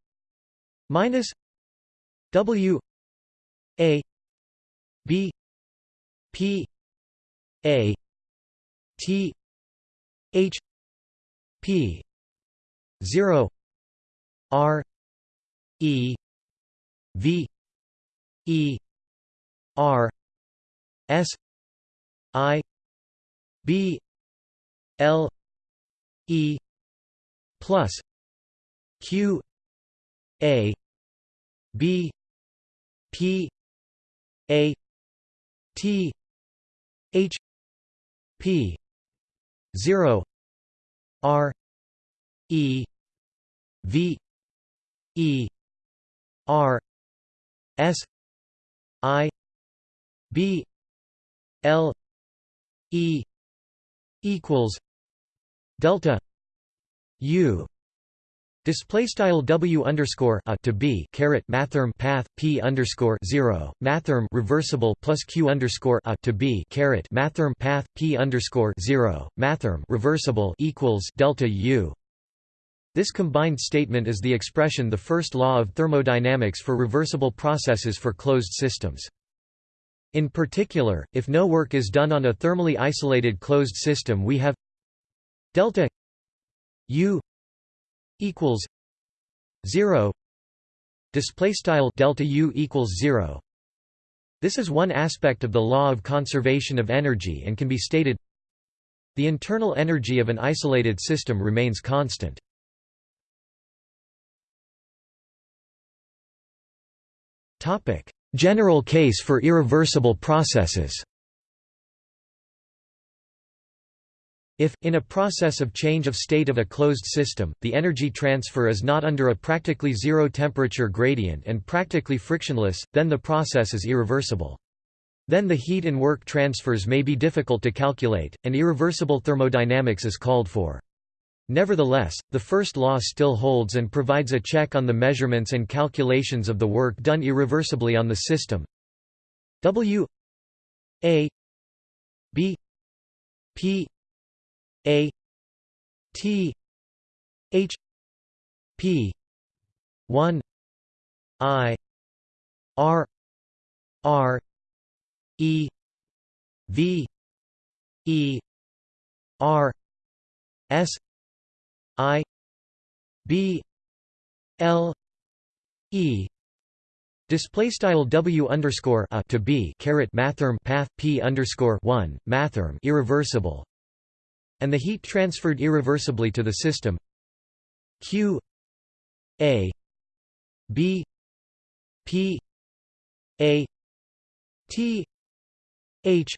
A: minus W A B P A T H P zero R E V E R S I B L E plus Q A B P A T H P zero R E V E R S I B L E equals delta U Display style W underscore a to B caret mathrm path P underscore zero mathrm reversible plus Q underscore a to B caret mathrm path P underscore zero mathrm reversible equals delta U. This combined statement is the expression the first law of thermodynamics for reversible processes for closed systems. In particular, if no work is done on a thermally isolated closed system we have delta U equals 0 display style delta U equals 0 This is one aspect of the law of conservation of energy and can be stated the internal energy of an isolated system remains constant General case for irreversible processes If, in a process of change of state of a closed system, the energy transfer is not under a practically zero temperature gradient and practically frictionless, then the process is irreversible. Then the heat and work transfers may be difficult to calculate, and irreversible thermodynamics is called for. Nevertheless, the first law still holds and provides a check on the measurements and calculations of the work done irreversibly on the system. W A B P A T H P 1 I R R E V E R S I B L E. Display style W underscore a to B caret mathrm path P underscore one mathrm irreversible, and the heat transferred irreversibly to the system. Q A B P A T H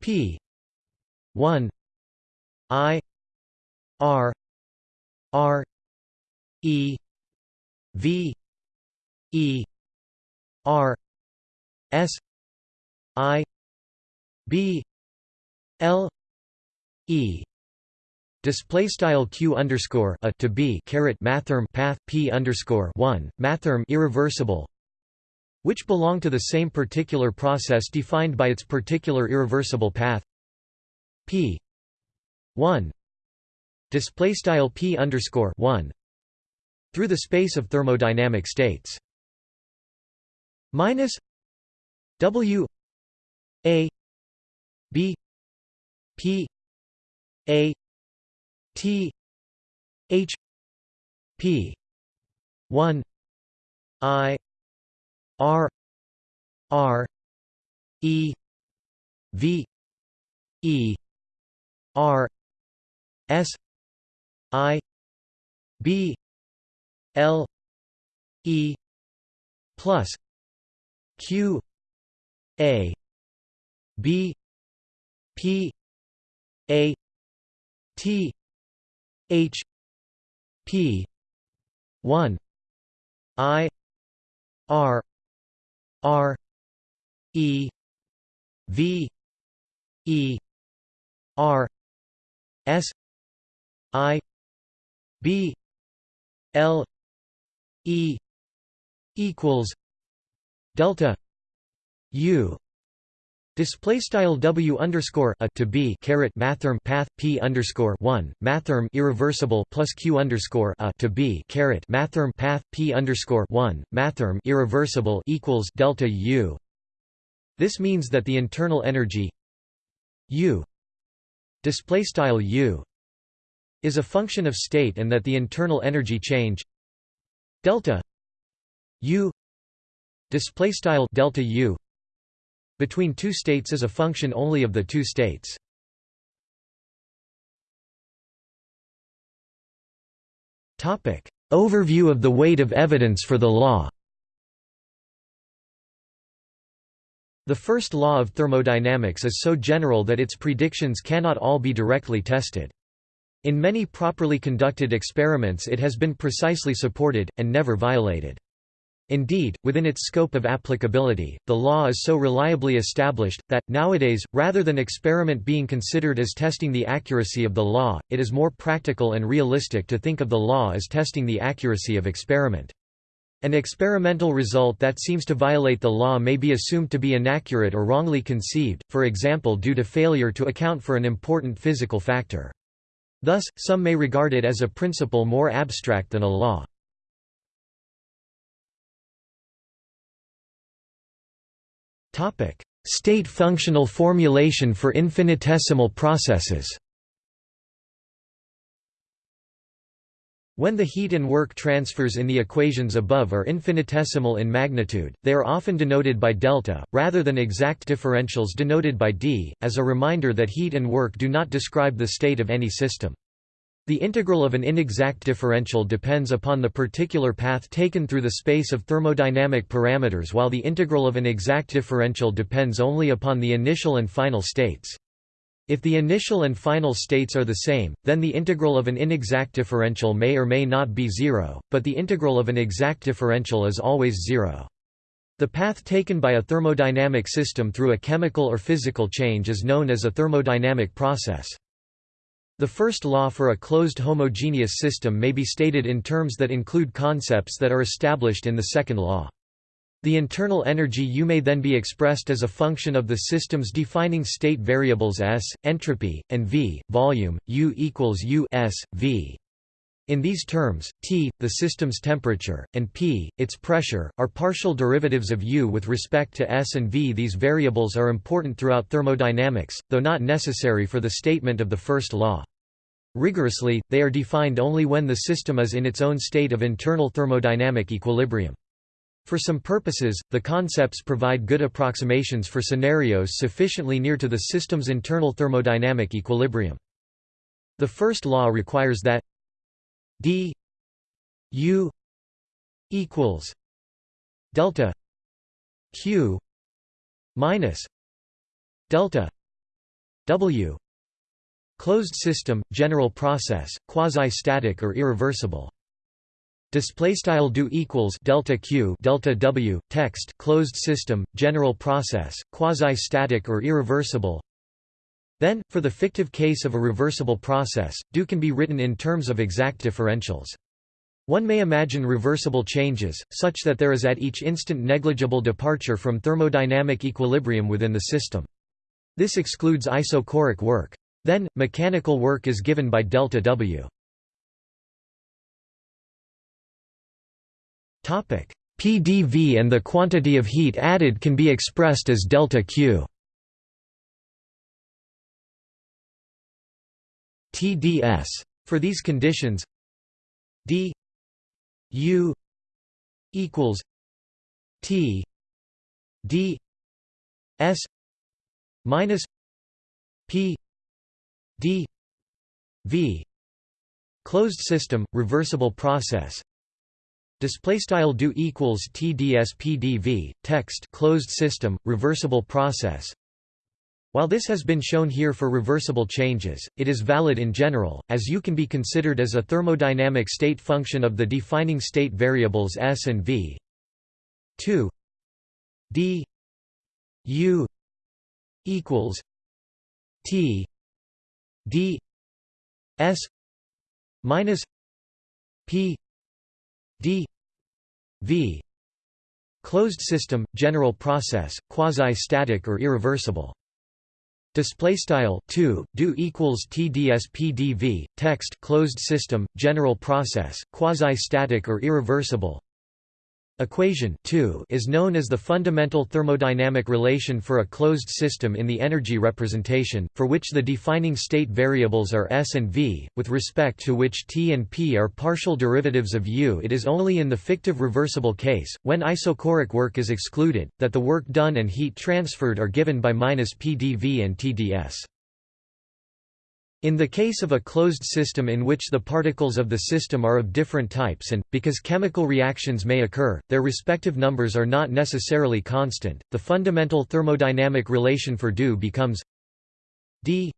A: P one I R R E V E R S I B L E. Display style q underscore a to b caret mathrm path p underscore one mathrm irreversible, which belong to the same particular process defined by its particular irreversible path. P one display style p underscore one through the space of thermodynamic states. Minus W A B P A T H P one I R R E V E R S I B L E plus Q A B P A T H P one I R R E V E R S I B L E equals delta U Display style W underscore a to B caret mathrm path P underscore one mathrm irreversible plus Q underscore a to B caret mathrm path P underscore one mathrm irreversible equals delta U. This means that the internal energy U display style U is a function of state and that the internal energy change delta U display style delta U between two states is a function only of the two states. Topic: Overview of the weight of evidence for the law. The first law of thermodynamics is so general that its predictions cannot all be directly tested. In many properly conducted experiments it has been precisely supported, and never violated. Indeed, within its scope of applicability, the law is so reliably established, that, nowadays, rather than experiment being considered as testing the accuracy of the law, it is more practical and realistic to think of the law as testing the accuracy of experiment. An experimental result that seems to violate the law may be assumed to be inaccurate or wrongly conceived, for example due to failure to account for an important physical factor. Thus, some may regard it as a principle more abstract than a law. State functional formulation for infinitesimal processes. When the heat and work transfers in the equations above are infinitesimal in magnitude, they are often denoted by delta, rather than exact differentials denoted by d, as a reminder that heat and work do not describe the state of any system. The integral of an inexact differential depends upon the particular path taken through the space of thermodynamic parameters while the integral of an exact differential depends only upon the initial and final states. If the initial and final states are the same, then the integral of an inexact differential may or may not be zero, but the integral of an exact differential is always zero. The path taken by a thermodynamic system through a chemical or physical change is known as a thermodynamic process. The first law for a closed homogeneous system may be stated in terms that include concepts that are established in the second law. The internal energy U may then be expressed as a function of the system's defining state variables S, entropy, and V, volume, U equals U S, V. In these terms, T, the system's temperature, and P, its pressure, are partial derivatives of U with respect to S and V. These variables are important throughout thermodynamics, though not necessary for the statement of the first law. Rigorously, they are defined only when the system is in its own state of internal thermodynamic equilibrium. For some purposes, the concepts provide good approximations for scenarios sufficiently near to the system's internal thermodynamic equilibrium. The first law requires that d u equals delta q minus delta w closed system general process quasi static or irreversible display style do equals delta q delta w text closed system general process quasi static or irreversible then, for the fictive case of a reversible process, do can be written in terms of exact differentials. One may imagine reversible changes, such that there is at each instant negligible departure from thermodynamic equilibrium within the system. This excludes isochoric work. Then, mechanical work is given by delta W. PdV and the quantity of heat added can be expressed as delta Q. TdS. For these conditions d U equals T d S minus P d V closed system reversible process display style do equals TDS PdV text closed system reversible process. While this has been shown here for reversible changes, it is valid in general, as U can be considered as a thermodynamic state function of the defining state variables S and V. 2 d. U. equals T. D. S. minus P d V closed system, general process, quasi-static or irreversible. Display style 2 do equals tds pdv text closed system general process quasi static or irreversible Equation 2 is known as the fundamental thermodynamic relation for a closed system in the energy representation, for which the defining state variables are S and V, with respect to which T and P are partial derivatives of U. It is only in the fictive reversible case, when isochoric work is excluded, that the work done and heat transferred are given by minus PdV and TdS. In the case of a closed system in which the particles of the system are of different types and, because chemical reactions may occur, their respective numbers are not necessarily constant, the fundamental thermodynamic relation for do becomes d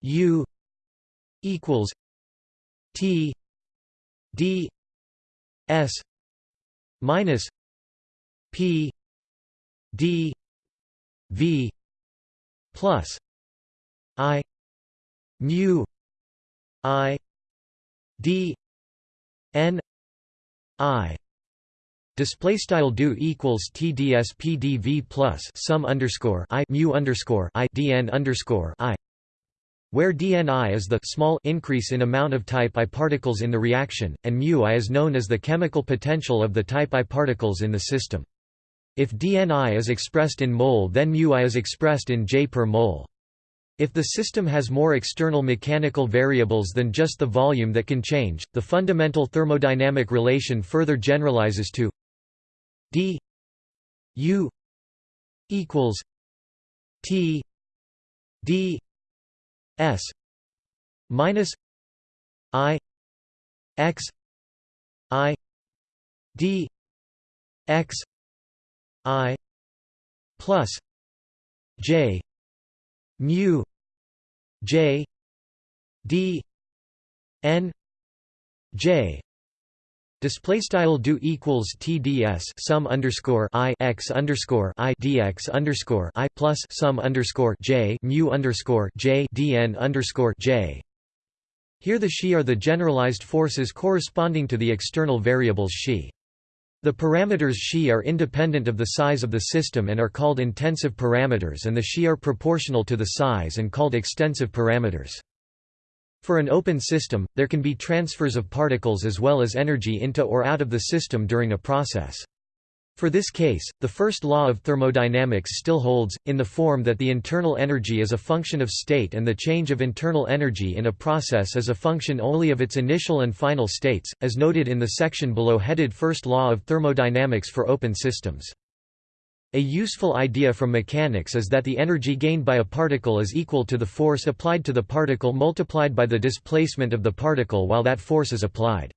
A: u equals t d s minus p d v plus i mu i d n i display style do equals tds pdv plus sum underscore i mu underscore i dn underscore i where dni is the small increase in amount of type I particles in the reaction, and mu I is known as the chemical potential of the type I particles in the system. If dni is expressed in mole then mu I is expressed in J per mole. If the system has more external mechanical variables than just the volume that can change, the fundamental thermodynamic relation further generalizes to d u equals t d s minus i x i d x i plus j mu j d n j Display style do equals TDS sum underscore I x underscore I DX underscore I plus sum underscore J mu underscore underscore J. Here the xi are the generalized forces corresponding to the external variables xi. The parameters xi are independent of the size of the system and are called intensive parameters and the xi are proportional to the size and called extensive parameters. For an open system, there can be transfers of particles as well as energy into or out of the system during a process. For this case, the first law of thermodynamics still holds, in the form that the internal energy is a function of state and the change of internal energy in a process is a function only of its initial and final states, as noted in the section below headed First Law of Thermodynamics for Open Systems. A useful idea from mechanics is that the energy gained by a particle is equal to the force applied to the particle multiplied by the displacement of the particle while that force is applied.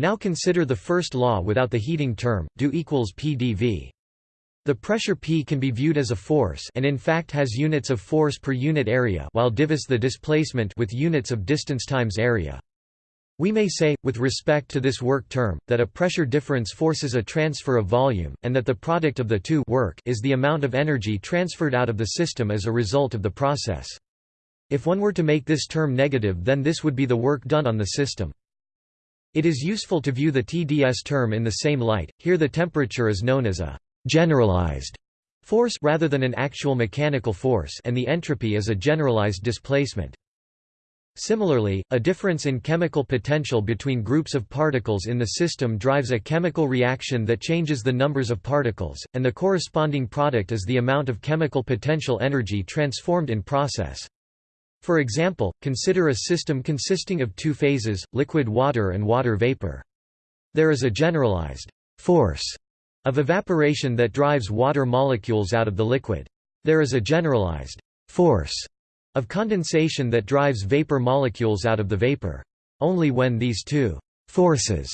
A: Now consider the first law without the heating term, do equals pdv. The pressure P can be viewed as a force and in fact has units of force per unit area while div is the displacement with units of distance times area. We may say, with respect to this work term, that a pressure difference forces a transfer of volume, and that the product of the two work is the amount of energy transferred out of the system as a result of the process. If one were to make this term negative then this would be the work done on the system. It is useful to view the TDS term in the same light, here the temperature is known as a «generalized» force rather than an actual mechanical force and the entropy is a generalized displacement. Similarly, a difference in chemical potential between groups of particles in the system drives a chemical reaction that changes the numbers of particles, and the corresponding product is the amount of chemical potential energy transformed in process. For example, consider a system consisting of two phases, liquid water and water vapor. There is a generalized force of evaporation that drives water molecules out of the liquid. There is a generalized force of condensation that drives vapor molecules out of the vapor. Only when these two forces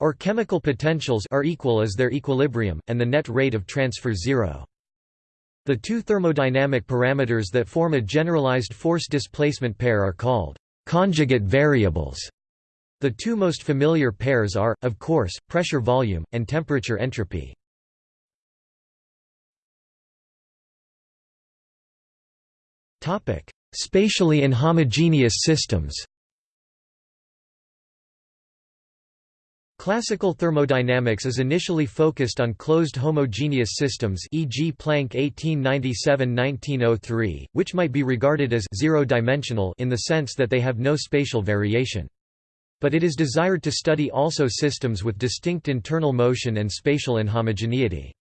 A: or chemical potentials are equal is there equilibrium, and the net rate of transfer zero. The two thermodynamic parameters that form a generalized force-displacement pair are called conjugate variables. The two most familiar pairs are, of course, pressure-volume, and temperature-entropy. Spatially inhomogeneous systems Classical thermodynamics is initially focused on closed homogeneous systems e.g. Planck 1897–1903, which might be regarded as zero-dimensional in the sense that they have no spatial variation. But it is desired to study also systems with distinct internal motion and spatial inhomogeneity.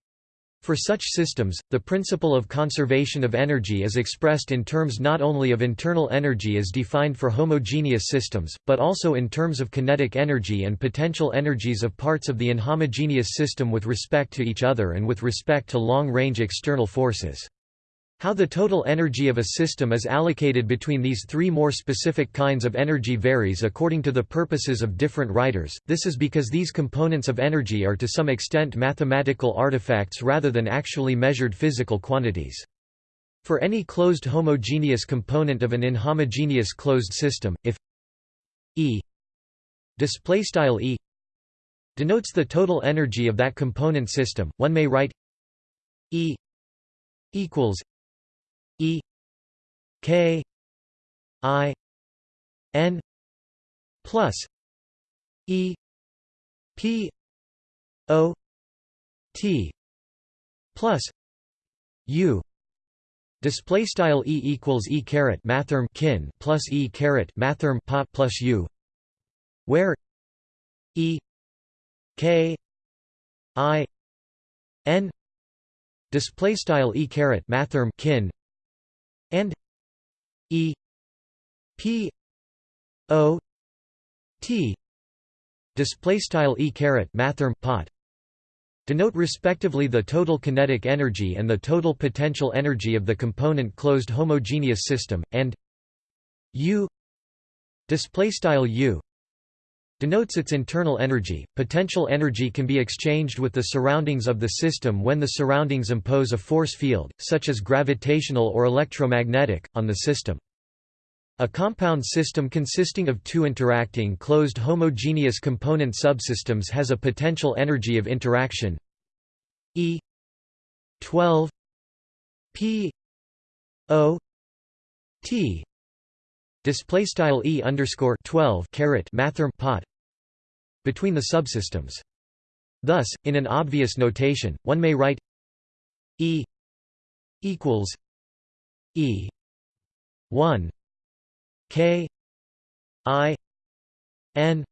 A: For such systems, the principle of conservation of energy is expressed in terms not only of internal energy as defined for homogeneous systems, but also in terms of kinetic energy and potential energies of parts of the inhomogeneous system with respect to each other and with respect to long-range external forces. How the total energy of a system is allocated between these three more specific kinds of energy varies according to the purposes of different writers, this is because these components of energy are to some extent mathematical artifacts rather than actually measured physical quantities. For any closed homogeneous component of an inhomogeneous closed system, if E e denotes the total energy of that component system, one may write E equals K I N plus E P O T plus U. Display style e equals e caret mathrm kin plus e caret mathrm pot plus u, where e k i n. Display style e caret mathrm kin E P O T. Display style E caret mathrm pot. Denote respectively the total kinetic energy and the total potential energy of the component closed homogeneous system and U. Display style U denotes its internal energy. Potential energy can be exchanged with the surroundings of the system when the surroundings impose a force field, such as gravitational or electromagnetic, on the system. A compound system consisting of two interacting closed homogeneous component subsystems has a potential energy of interaction E 12 P O T display style E underscore 12 caret mathrm pot between the subsystems. Thus, in an obvious notation, one may write E equals E 1 K I N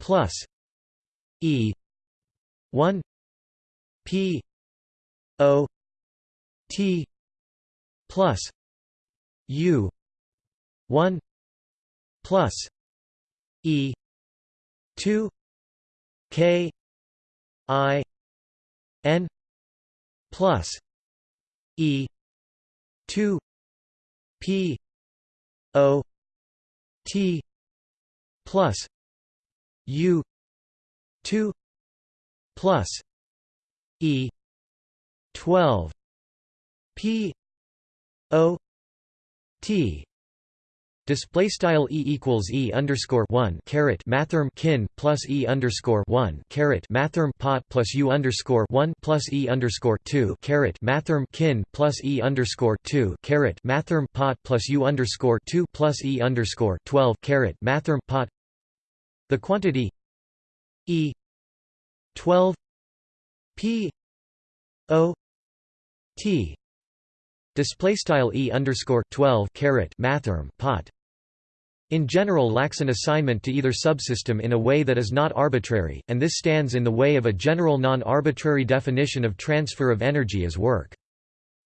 A: plus E 1 P O T plus U 1 plus E 2 K I N plus E two P O T plus U two plus E twelve P O T Display style e equals e underscore one caret mathrm kin plus e underscore one caret mathrm pot plus u underscore one plus e underscore two caret mathrm kin plus e underscore two caret mathrm pot plus u underscore two plus e underscore twelve caret mathrm pot. The quantity e twelve p o t Display style e underscore twelve caret mathrm pot in general lacks an assignment to either subsystem in a way that is not arbitrary, and this stands in the way of a general non-arbitrary definition of transfer of energy as work.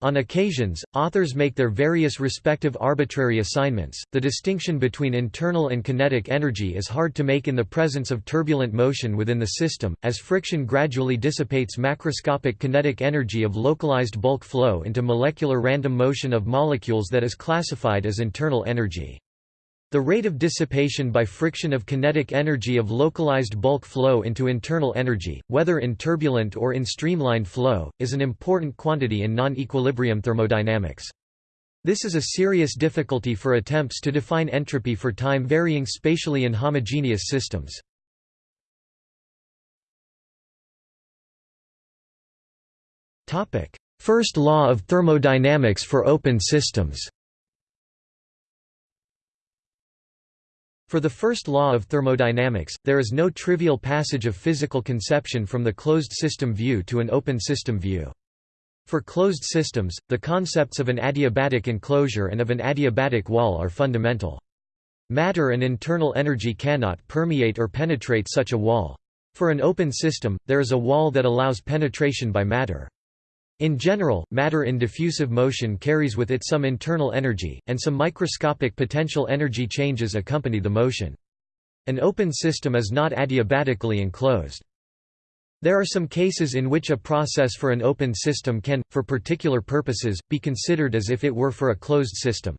A: On occasions, authors make their various respective arbitrary assignments. The distinction between internal and kinetic energy is hard to make in the presence of turbulent motion within the system, as friction gradually dissipates macroscopic kinetic energy of localized bulk flow into molecular random motion of molecules that is classified as internal energy. The rate of dissipation by friction of kinetic energy of localized bulk flow into internal energy, whether in turbulent or in streamlined flow, is an important quantity in non-equilibrium thermodynamics. This is a serious difficulty for attempts to define entropy for time-varying spatially inhomogeneous systems. First law of thermodynamics for open systems For the first law of thermodynamics, there is no trivial passage of physical conception from the closed system view to an open system view. For closed systems, the concepts of an adiabatic enclosure and of an adiabatic wall are fundamental. Matter and internal energy cannot permeate or penetrate such a wall. For an open system, there is a wall that allows penetration by matter. In general, matter in diffusive motion carries with it some internal energy, and some microscopic potential energy changes accompany the motion. An open system is not adiabatically enclosed. There are some cases in which a process for an open system can, for particular purposes, be considered as if it were for a closed system.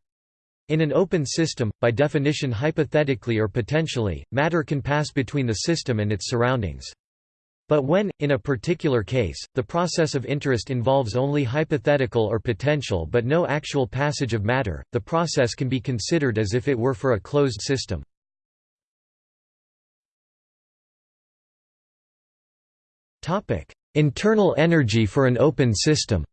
A: In an open system, by definition hypothetically or potentially, matter can pass between the system and its surroundings. But when, in a particular case, the process of interest involves only hypothetical or potential but no actual passage of matter, the process can be considered as if it were for a closed system. Internal energy for an open system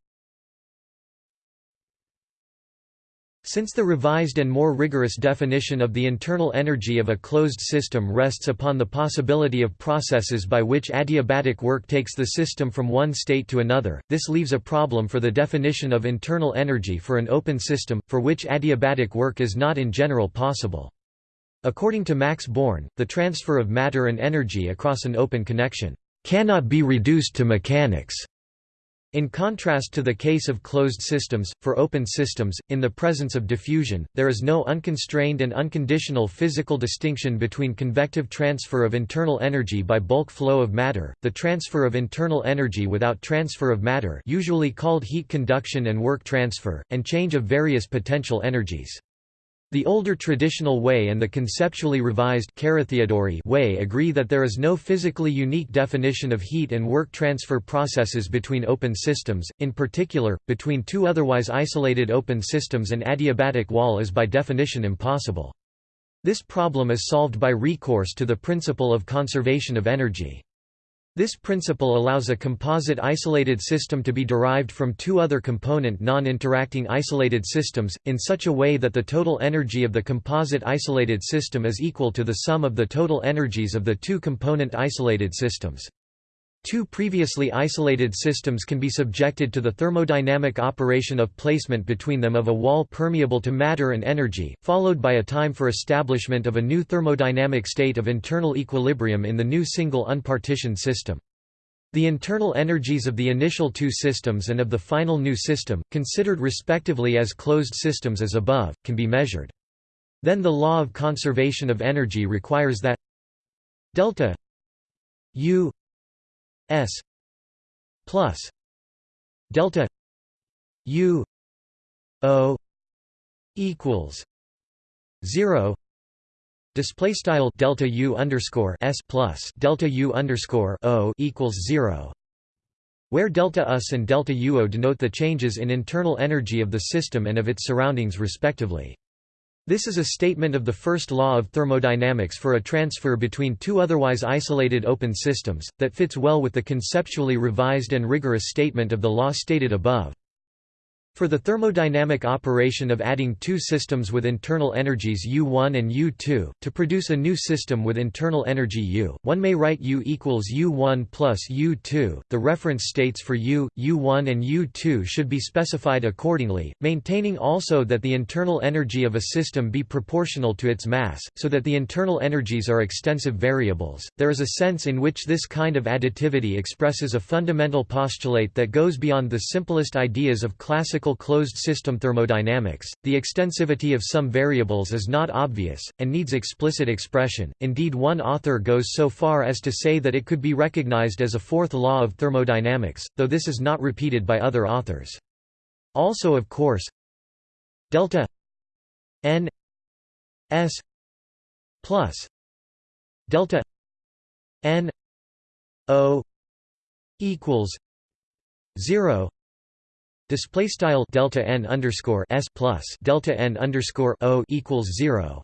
A: Since the revised and more rigorous definition of the internal energy of a closed system rests upon the possibility of processes by which adiabatic work takes the system from one state to another, this leaves a problem for the definition of internal energy for an open system, for which adiabatic work is not in general possible. According to Max Born, the transfer of matter and energy across an open connection cannot be reduced to mechanics. In contrast to the case of closed systems, for open systems, in the presence of diffusion, there is no unconstrained and unconditional physical distinction between convective transfer of internal energy by bulk flow of matter, the transfer of internal energy without transfer of matter usually called heat conduction and work transfer, and change of various potential energies. The older traditional way and the conceptually revised way agree that there is no physically unique definition of heat and work transfer processes between open systems, in particular, between two otherwise isolated open systems an adiabatic wall is by definition impossible. This problem is solved by recourse to the principle of conservation of energy. This principle allows a composite isolated system to be derived from two other component non-interacting isolated systems, in such a way that the total energy of the composite isolated system is equal to the sum of the total energies of the two component isolated systems. Two previously isolated systems can be subjected to the thermodynamic operation of placement between them of a wall permeable to matter and energy, followed by a time for establishment of a new thermodynamic state of internal equilibrium in the new single unpartitioned system. The internal energies of the initial two systems and of the final new system, considered respectively as closed systems as above, can be measured. Then the law of conservation of energy requires that delta U S plus delta U O equals zero display style delta U underscore S plus delta U underscore O equals zero where delta US and delta UO denote the changes in internal energy of the system and of its surroundings respectively. This is a statement of the first law of thermodynamics for a transfer between two otherwise isolated open systems, that fits well with the conceptually revised and rigorous statement of the law stated above. For the thermodynamic operation of adding two systems with internal energies U1 and U2, to produce a new system with internal energy U, one may write U equals U1 plus U2. The reference states for U, U1 and U2 should be specified accordingly, maintaining also that the internal energy of a system be proportional to its mass, so that the internal energies are extensive variables. There is a sense in which this kind of additivity expresses a fundamental postulate that goes beyond the simplest ideas of classical closed system thermodynamics, the extensivity of some variables is not obvious, and needs explicit expression. Indeed, one author goes so far as to say that it could be recognized as a fourth law of thermodynamics, though this is not repeated by other authors. Also, of course, delta n s plus delta n o equals 0 Display style delta n underscore s plus delta n underscore o equals zero,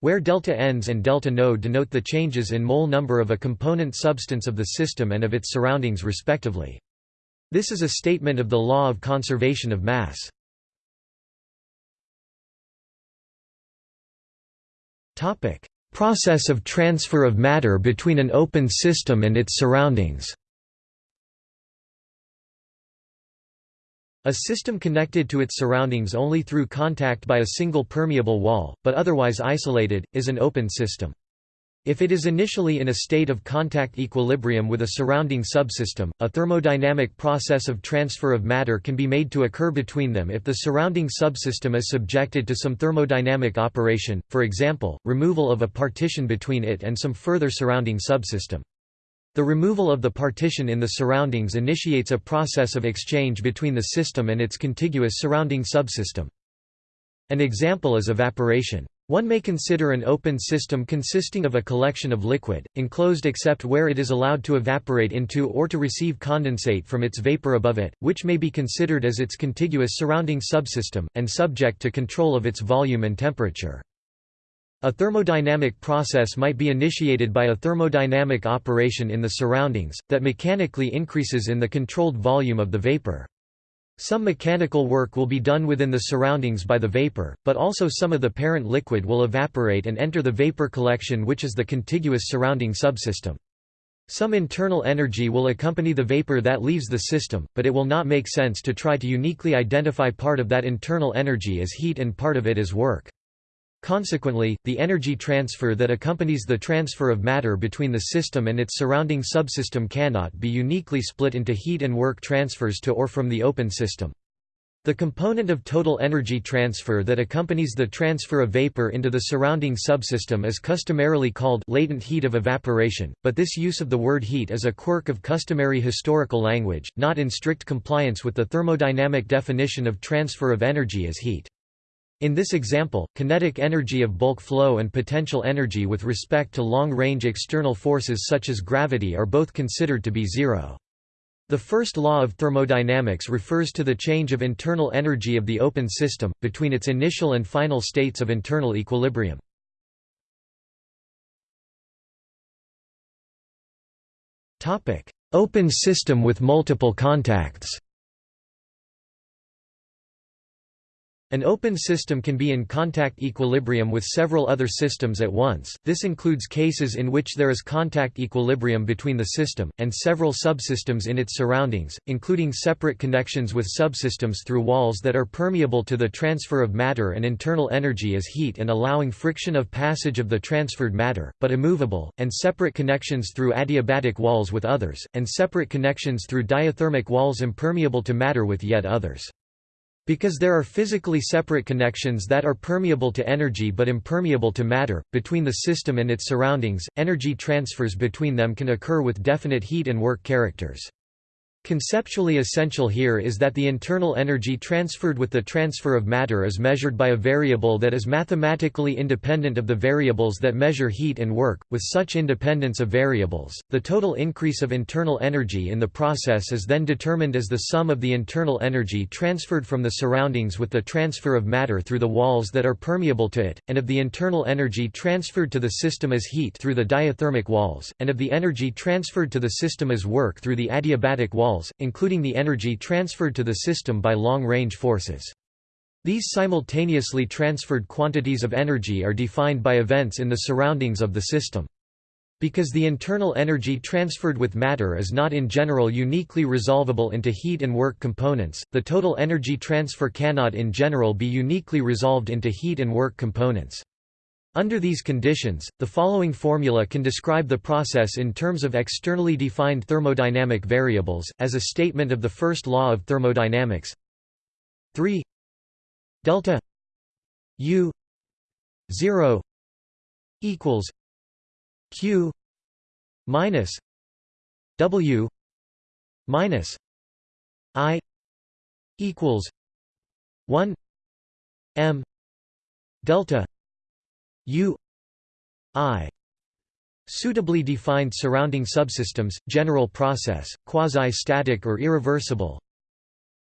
A: where delta n's and delta no denote the changes in mole number of a component substance of the system and of its surroundings respectively. This is a statement of the law of conservation of mass. Topic: Process of transfer of matter between an open system and its surroundings. A system connected to its surroundings only through contact by a single permeable wall, but otherwise isolated, is an open system. If it is initially in a state of contact equilibrium with a surrounding subsystem, a thermodynamic process of transfer of matter can be made to occur between them if the surrounding subsystem is subjected to some thermodynamic operation, for example, removal of a partition between it and some further surrounding subsystem. The removal of the partition in the surroundings initiates a process of exchange between the system and its contiguous surrounding subsystem. An example is evaporation. One may consider an open system consisting of a collection of liquid, enclosed except where it is allowed to evaporate into or to receive condensate from its vapor above it, which may be considered as its contiguous surrounding subsystem, and subject to control of its volume and temperature. A thermodynamic process might be initiated by a thermodynamic operation in the surroundings, that mechanically increases in the controlled volume of the vapor. Some mechanical work will be done within the surroundings by the vapor, but also some of the parent liquid will evaporate and enter the vapor collection which is the contiguous surrounding subsystem. Some internal energy will accompany the vapor that leaves the system, but it will not make sense to try to uniquely identify part of that internal energy as heat and part of it as work. Consequently, the energy transfer that accompanies the transfer of matter between the system and its surrounding subsystem cannot be uniquely split into heat and work transfers to or from the open system. The component of total energy transfer that accompanies the transfer of vapor into the surrounding subsystem is customarily called latent heat of evaporation, but this use of the word heat is a quirk of customary historical language, not in strict compliance with the thermodynamic definition of transfer of energy as heat. In this example, kinetic energy of bulk flow and potential energy with respect to long-range external forces such as gravity are both considered to be zero. The first law of thermodynamics refers to the change of internal energy of the open system, between its initial and final states of internal equilibrium. Open system with multiple contacts An open system can be in contact equilibrium with several other systems at once, this includes cases in which there is contact equilibrium between the system, and several subsystems in its surroundings, including separate connections with subsystems through walls that are permeable to the transfer of matter and internal energy as heat and allowing friction of passage of the transferred matter, but immovable, and separate connections through adiabatic walls with others, and separate connections through diathermic walls impermeable to matter with yet others. Because there are physically separate connections that are permeable to energy but impermeable to matter, between the system and its surroundings, energy transfers between them can occur with definite heat and work characters. Conceptually essential here is that the internal energy transferred with the transfer of matter is measured by a variable that is mathematically independent of the variables that measure heat and work. With such independence of variables, the total increase of internal energy in the process is then determined as the sum of the internal energy transferred from the surroundings with the transfer of matter through the walls that are permeable to it, and of the internal energy transferred to the system as heat through the diathermic walls, and of the energy transferred to the system as work through the adiabatic walls including the energy transferred to the system by long-range forces. These simultaneously transferred quantities of energy are defined by events in the surroundings of the system. Because the internal energy transferred with matter is not in general uniquely resolvable into heat and work components, the total energy transfer cannot in general be uniquely resolved into heat and work components. Under these conditions, the following formula can describe the process in terms of externally defined thermodynamic variables, as a statement of the first law of thermodynamics. 3 delta u 0 equals q minus w minus i equals 1 m delta U I Suitably defined surrounding subsystems, general process, quasi-static or irreversible.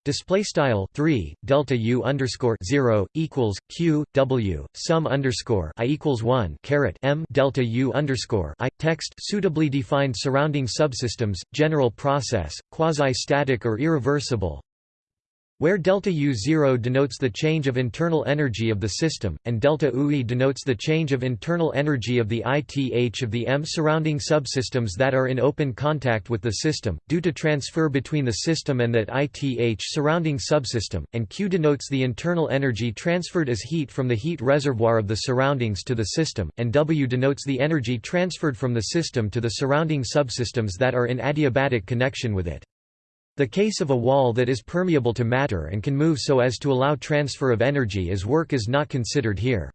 A: Display style three delta U underscore zero equals Q W sum underscore I equals one caret M delta U underscore I text suitably defined surrounding subsystems, general process, quasi-static or irreversible. Where delta U0 denotes the change of internal energy of the system, and delta UI denotes the change of internal energy of the ITH of the M surrounding subsystems that are in open contact with the system, due to transfer between the system and that ITH surrounding subsystem, and Q denotes the internal energy transferred as heat from the heat reservoir of the surroundings to the system, and W denotes the energy transferred from the system to the surrounding subsystems that are in adiabatic connection with it. The case of a wall that is permeable to matter and can move so as to allow transfer of energy as work is not considered here.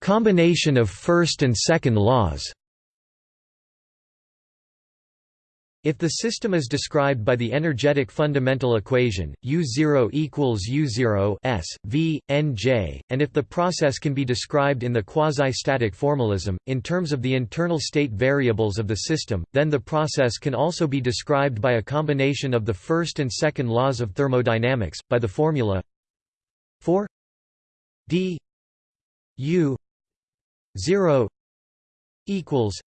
A: Combination of first and second laws If the system is described by the energetic fundamental equation, U0 equals U0 S, V, Nj, and if the process can be described in the quasi-static formalism, in terms of the internal state variables of the system, then the process can also be described by a combination of the first and second laws of thermodynamics, by the formula 4 d u 0 equals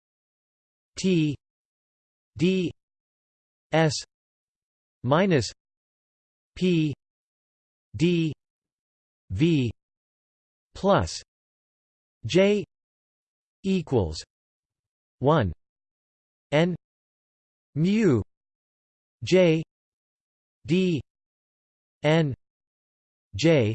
A: t d S minus P D V plus J equals one N mu J D N J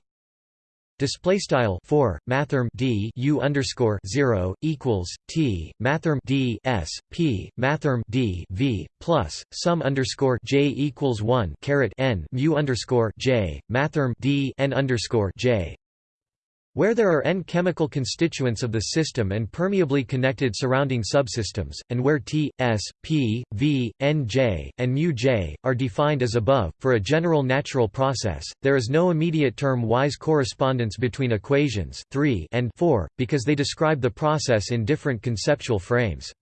A: Display style four mathrm d u underscore zero equals t mathrm d s p mathrm d v plus sum underscore j equals one caret n mu underscore j mathrm d n underscore j where there are n chemical constituents of the system and permeably connected surrounding subsystems, and where T, S, P, V, N, J, and μ J, are defined as above, for a general natural process, there is no immediate term-wise correspondence between equations 3 and 4, because they describe the process in different conceptual frames.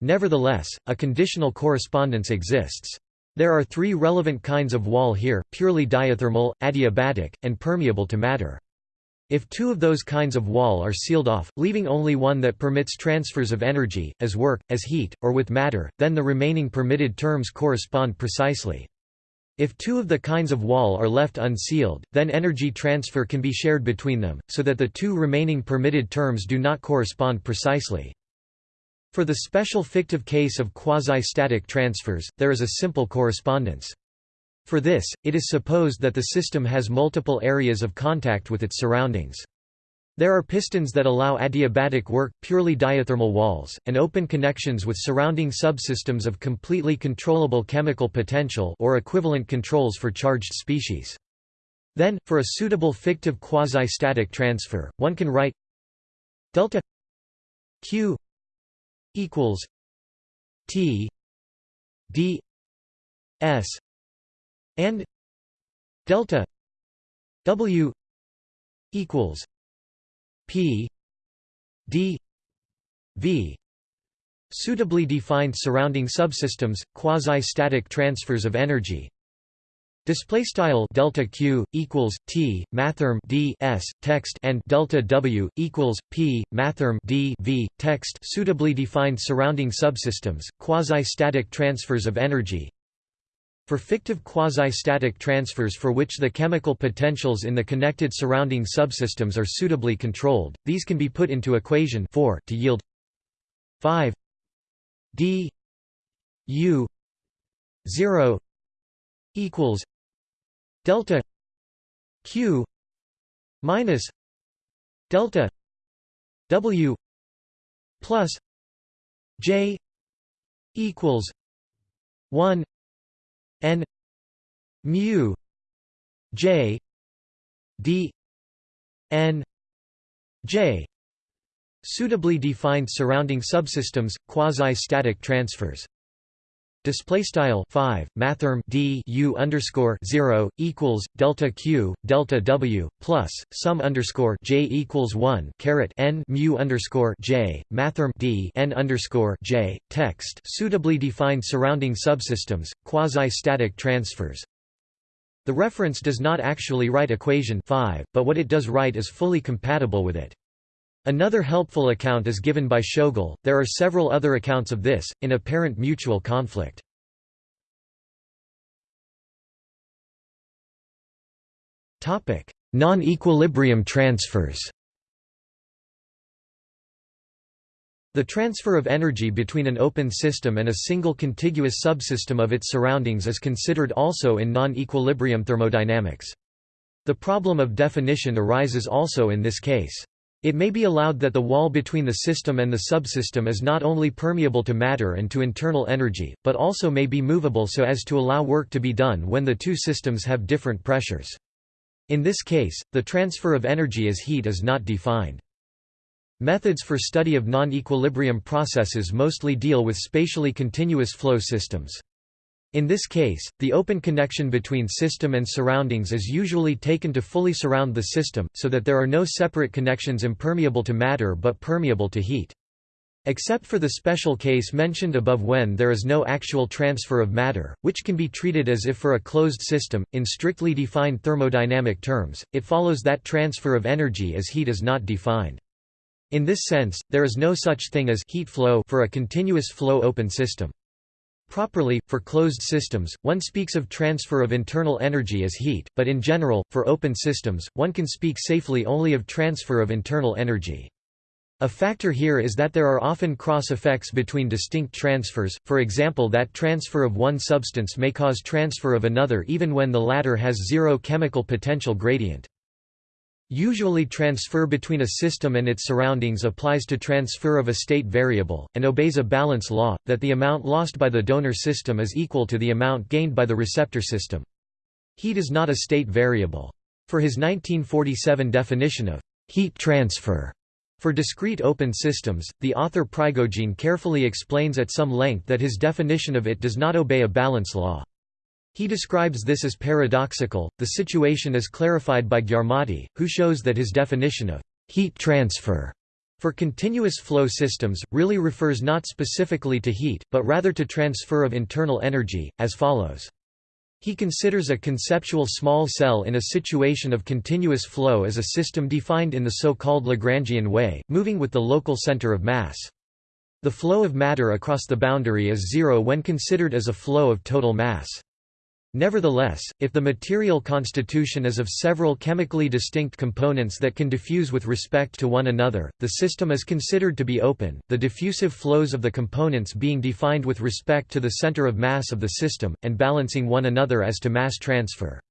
A: Nevertheless, a conditional correspondence exists. There are three relevant kinds of wall here, purely diathermal, adiabatic, and permeable to matter. If two of those kinds of wall are sealed off, leaving only one that permits transfers of energy, as work, as heat, or with matter, then the remaining permitted terms correspond precisely. If two of the kinds of wall are left unsealed, then energy transfer can be shared between them, so that the two remaining permitted terms do not correspond precisely. For the special fictive case of quasi-static transfers, there is a simple correspondence. For this, it is supposed that the system has multiple areas of contact with its surroundings. There are pistons that allow adiabatic work, purely diathermal walls, and open connections with surrounding subsystems of completely controllable chemical potential or equivalent controls for charged species. Then, for a suitable fictive quasi-static transfer, one can write delta q equals t d s and delta W equals P D V suitably defined surrounding subsystems quasi-static transfers of energy Display style delta q equals t mathrm d s text and delta w equals p mathrm d v text suitably defined surrounding subsystems quasi-static transfers of energy. For fictive quasi-static transfers for which the chemical potentials in the connected surrounding subsystems are suitably controlled, these can be put into equation 4 to yield 5 d u 0 equals delta q minus delta w plus j equals 1 n mu j d n j suitably defined surrounding subsystems quasi-static transfers display style 5 mathrm d u underscore 0 equals delta q delta w plus sum underscore j equals 1 caret n mu underscore j mathrm d n underscore j text suitably defined surrounding subsystems quasi static transfers. The reference does not actually write equation 5 but what it does write is fully compatible with it Another helpful account is given by Tschoegl, there are several other accounts of this, in apparent mutual conflict. Non-equilibrium transfers The transfer of energy between an open system and a single contiguous subsystem of its surroundings is considered also in non-equilibrium thermodynamics. The problem of definition arises also in this case. It may be allowed that the wall between the system and the subsystem is not only permeable to matter and to internal energy, but also may be movable so as to allow work to be done when the two systems have different pressures. In this case, the transfer of energy as heat is not defined. Methods for study of non-equilibrium processes mostly deal with spatially continuous flow systems. In this case, the open connection between system and surroundings is usually taken to fully surround the system, so that there are no separate connections impermeable to matter but permeable to heat. Except for the special case mentioned above when there is no actual transfer of matter, which can be treated as if for a closed system, in strictly defined thermodynamic terms, it follows that transfer of energy as heat is not defined. In this sense, there is no such thing as heat flow for a continuous flow open system. Properly, for closed systems, one speaks of transfer of internal energy as heat, but in general, for open systems, one can speak safely only of transfer of internal energy. A factor here is that there are often cross-effects between distinct transfers, for example that transfer of one substance may cause transfer of another even when the latter has zero chemical potential gradient. Usually transfer between a system and its surroundings applies to transfer of a state variable, and obeys a balance law, that the amount lost by the donor system is equal to the amount gained by the receptor system. Heat is not a state variable. For his 1947 definition of heat transfer for discrete open systems, the author Prigogine carefully explains at some length that his definition of it does not obey a balance law. He describes this as paradoxical. The situation is clarified by Gyarmati, who shows that his definition of heat transfer for continuous flow systems, really refers not specifically to heat, but rather to transfer of internal energy, as follows. He considers a conceptual small cell in a situation of continuous flow as a system defined in the so-called Lagrangian way, moving with the local center of mass. The flow of matter across the boundary is zero when considered as a flow of total mass. Nevertheless, if the material constitution is of several chemically distinct components that can diffuse with respect to one another, the system is considered to be open, the diffusive flows of the components being defined with respect to the center of mass of the system, and balancing one another as to mass transfer.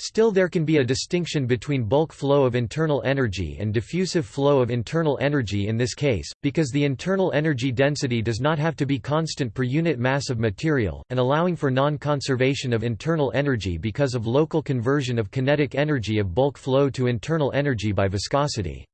A: Still there can be a distinction between bulk flow of internal energy and diffusive flow of internal energy in this case, because the internal energy density does not have to be constant per unit mass of material, and allowing for non-conservation of internal energy because of local conversion of kinetic energy of bulk flow to internal energy by viscosity.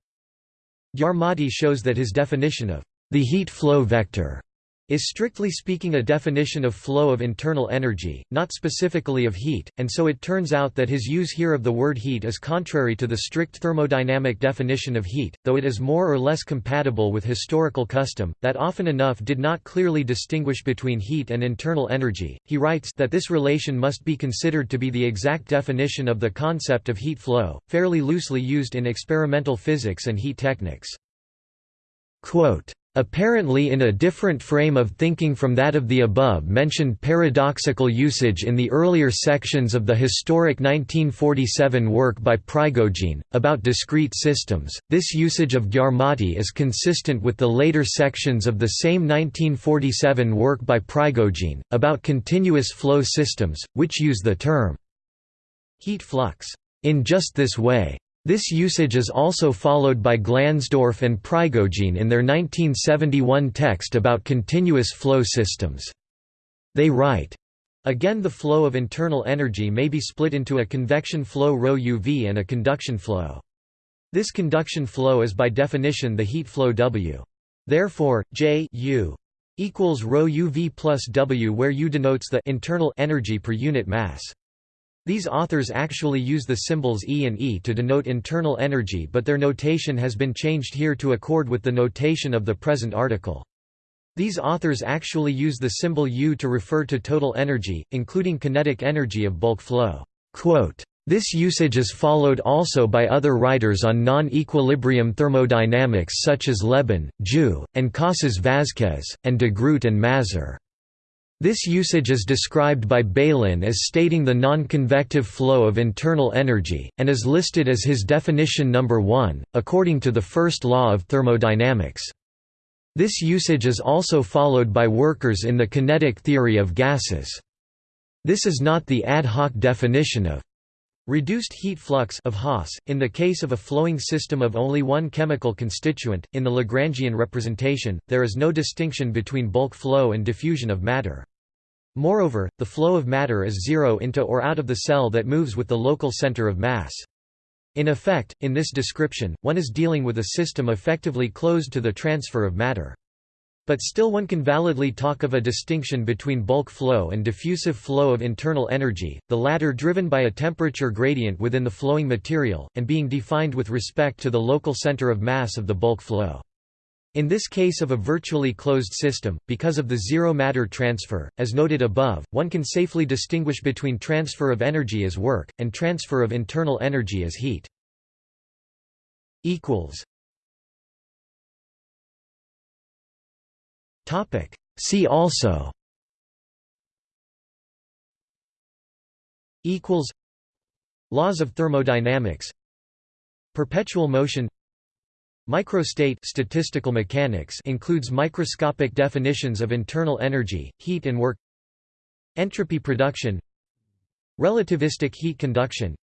A: Gyarmati shows that his definition of the heat flow vector is strictly speaking a definition of flow of internal energy, not specifically of heat, and so it turns out that his use here of the word heat is contrary to the strict thermodynamic definition of heat, though it is more or less compatible with historical custom, that often enough did not clearly distinguish between heat and internal energy. He writes that this relation must be considered to be the exact definition of the concept of heat flow, fairly loosely used in experimental physics and heat techniques. Quote, Apparently in a different frame of thinking from that of the above-mentioned paradoxical usage in the earlier sections of the historic 1947 work by Prigogine, about discrete systems, this usage of Gyarmati is consistent with the later sections of the same 1947 work by Prigogine, about continuous flow systems, which use the term heat flux in just this way. This usage is also followed by Glansdorff and Prigogine in their 1971 text about continuous flow systems. They write, Again the flow of internal energy may be split into a convection flow ρ UV and a conduction flow. This conduction flow is by definition the heat flow W. Therefore, J U equals ρ UV plus W where U denotes the internal energy per unit mass. These authors actually use the symbols E and E to denote internal energy but their notation has been changed here to accord with the notation of the present article. These authors actually use the symbol U to refer to total energy, including kinetic energy of bulk flow. Quote, this usage is followed also by other writers on non-equilibrium thermodynamics such as Lebon, Jou, and Casas Vázquez, and de Groot and Mazur. This usage is described by Bailyn as stating the non-convective flow of internal energy, and is listed as his definition number 1, according to the first law of thermodynamics. This usage is also followed by workers in the kinetic theory of gases. This is not the ad hoc definition of Reduced heat flux of Haas, in the case of a flowing system of only one chemical constituent, in the Lagrangian representation, there is no distinction between bulk flow and diffusion of matter. Moreover, the flow of matter is zero into or out of the cell that moves with the local center of mass. In effect, in this description, one is dealing with a system effectively closed to the transfer of matter. But still one can validly talk of a distinction between bulk flow and diffusive flow of internal energy, the latter driven by a temperature gradient within the flowing material, and being defined with respect to the local center of mass of the bulk flow. In this case of a virtually closed system, because of the zero matter transfer, as noted above, one can safely distinguish between transfer of energy as work, and transfer of internal energy as heat. See also Equals. Laws of thermodynamics Perpetual motion Microstate statistical mechanics includes microscopic definitions of internal energy, heat and work Entropy production Relativistic heat conduction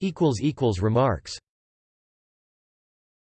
A: Equals equals Remarks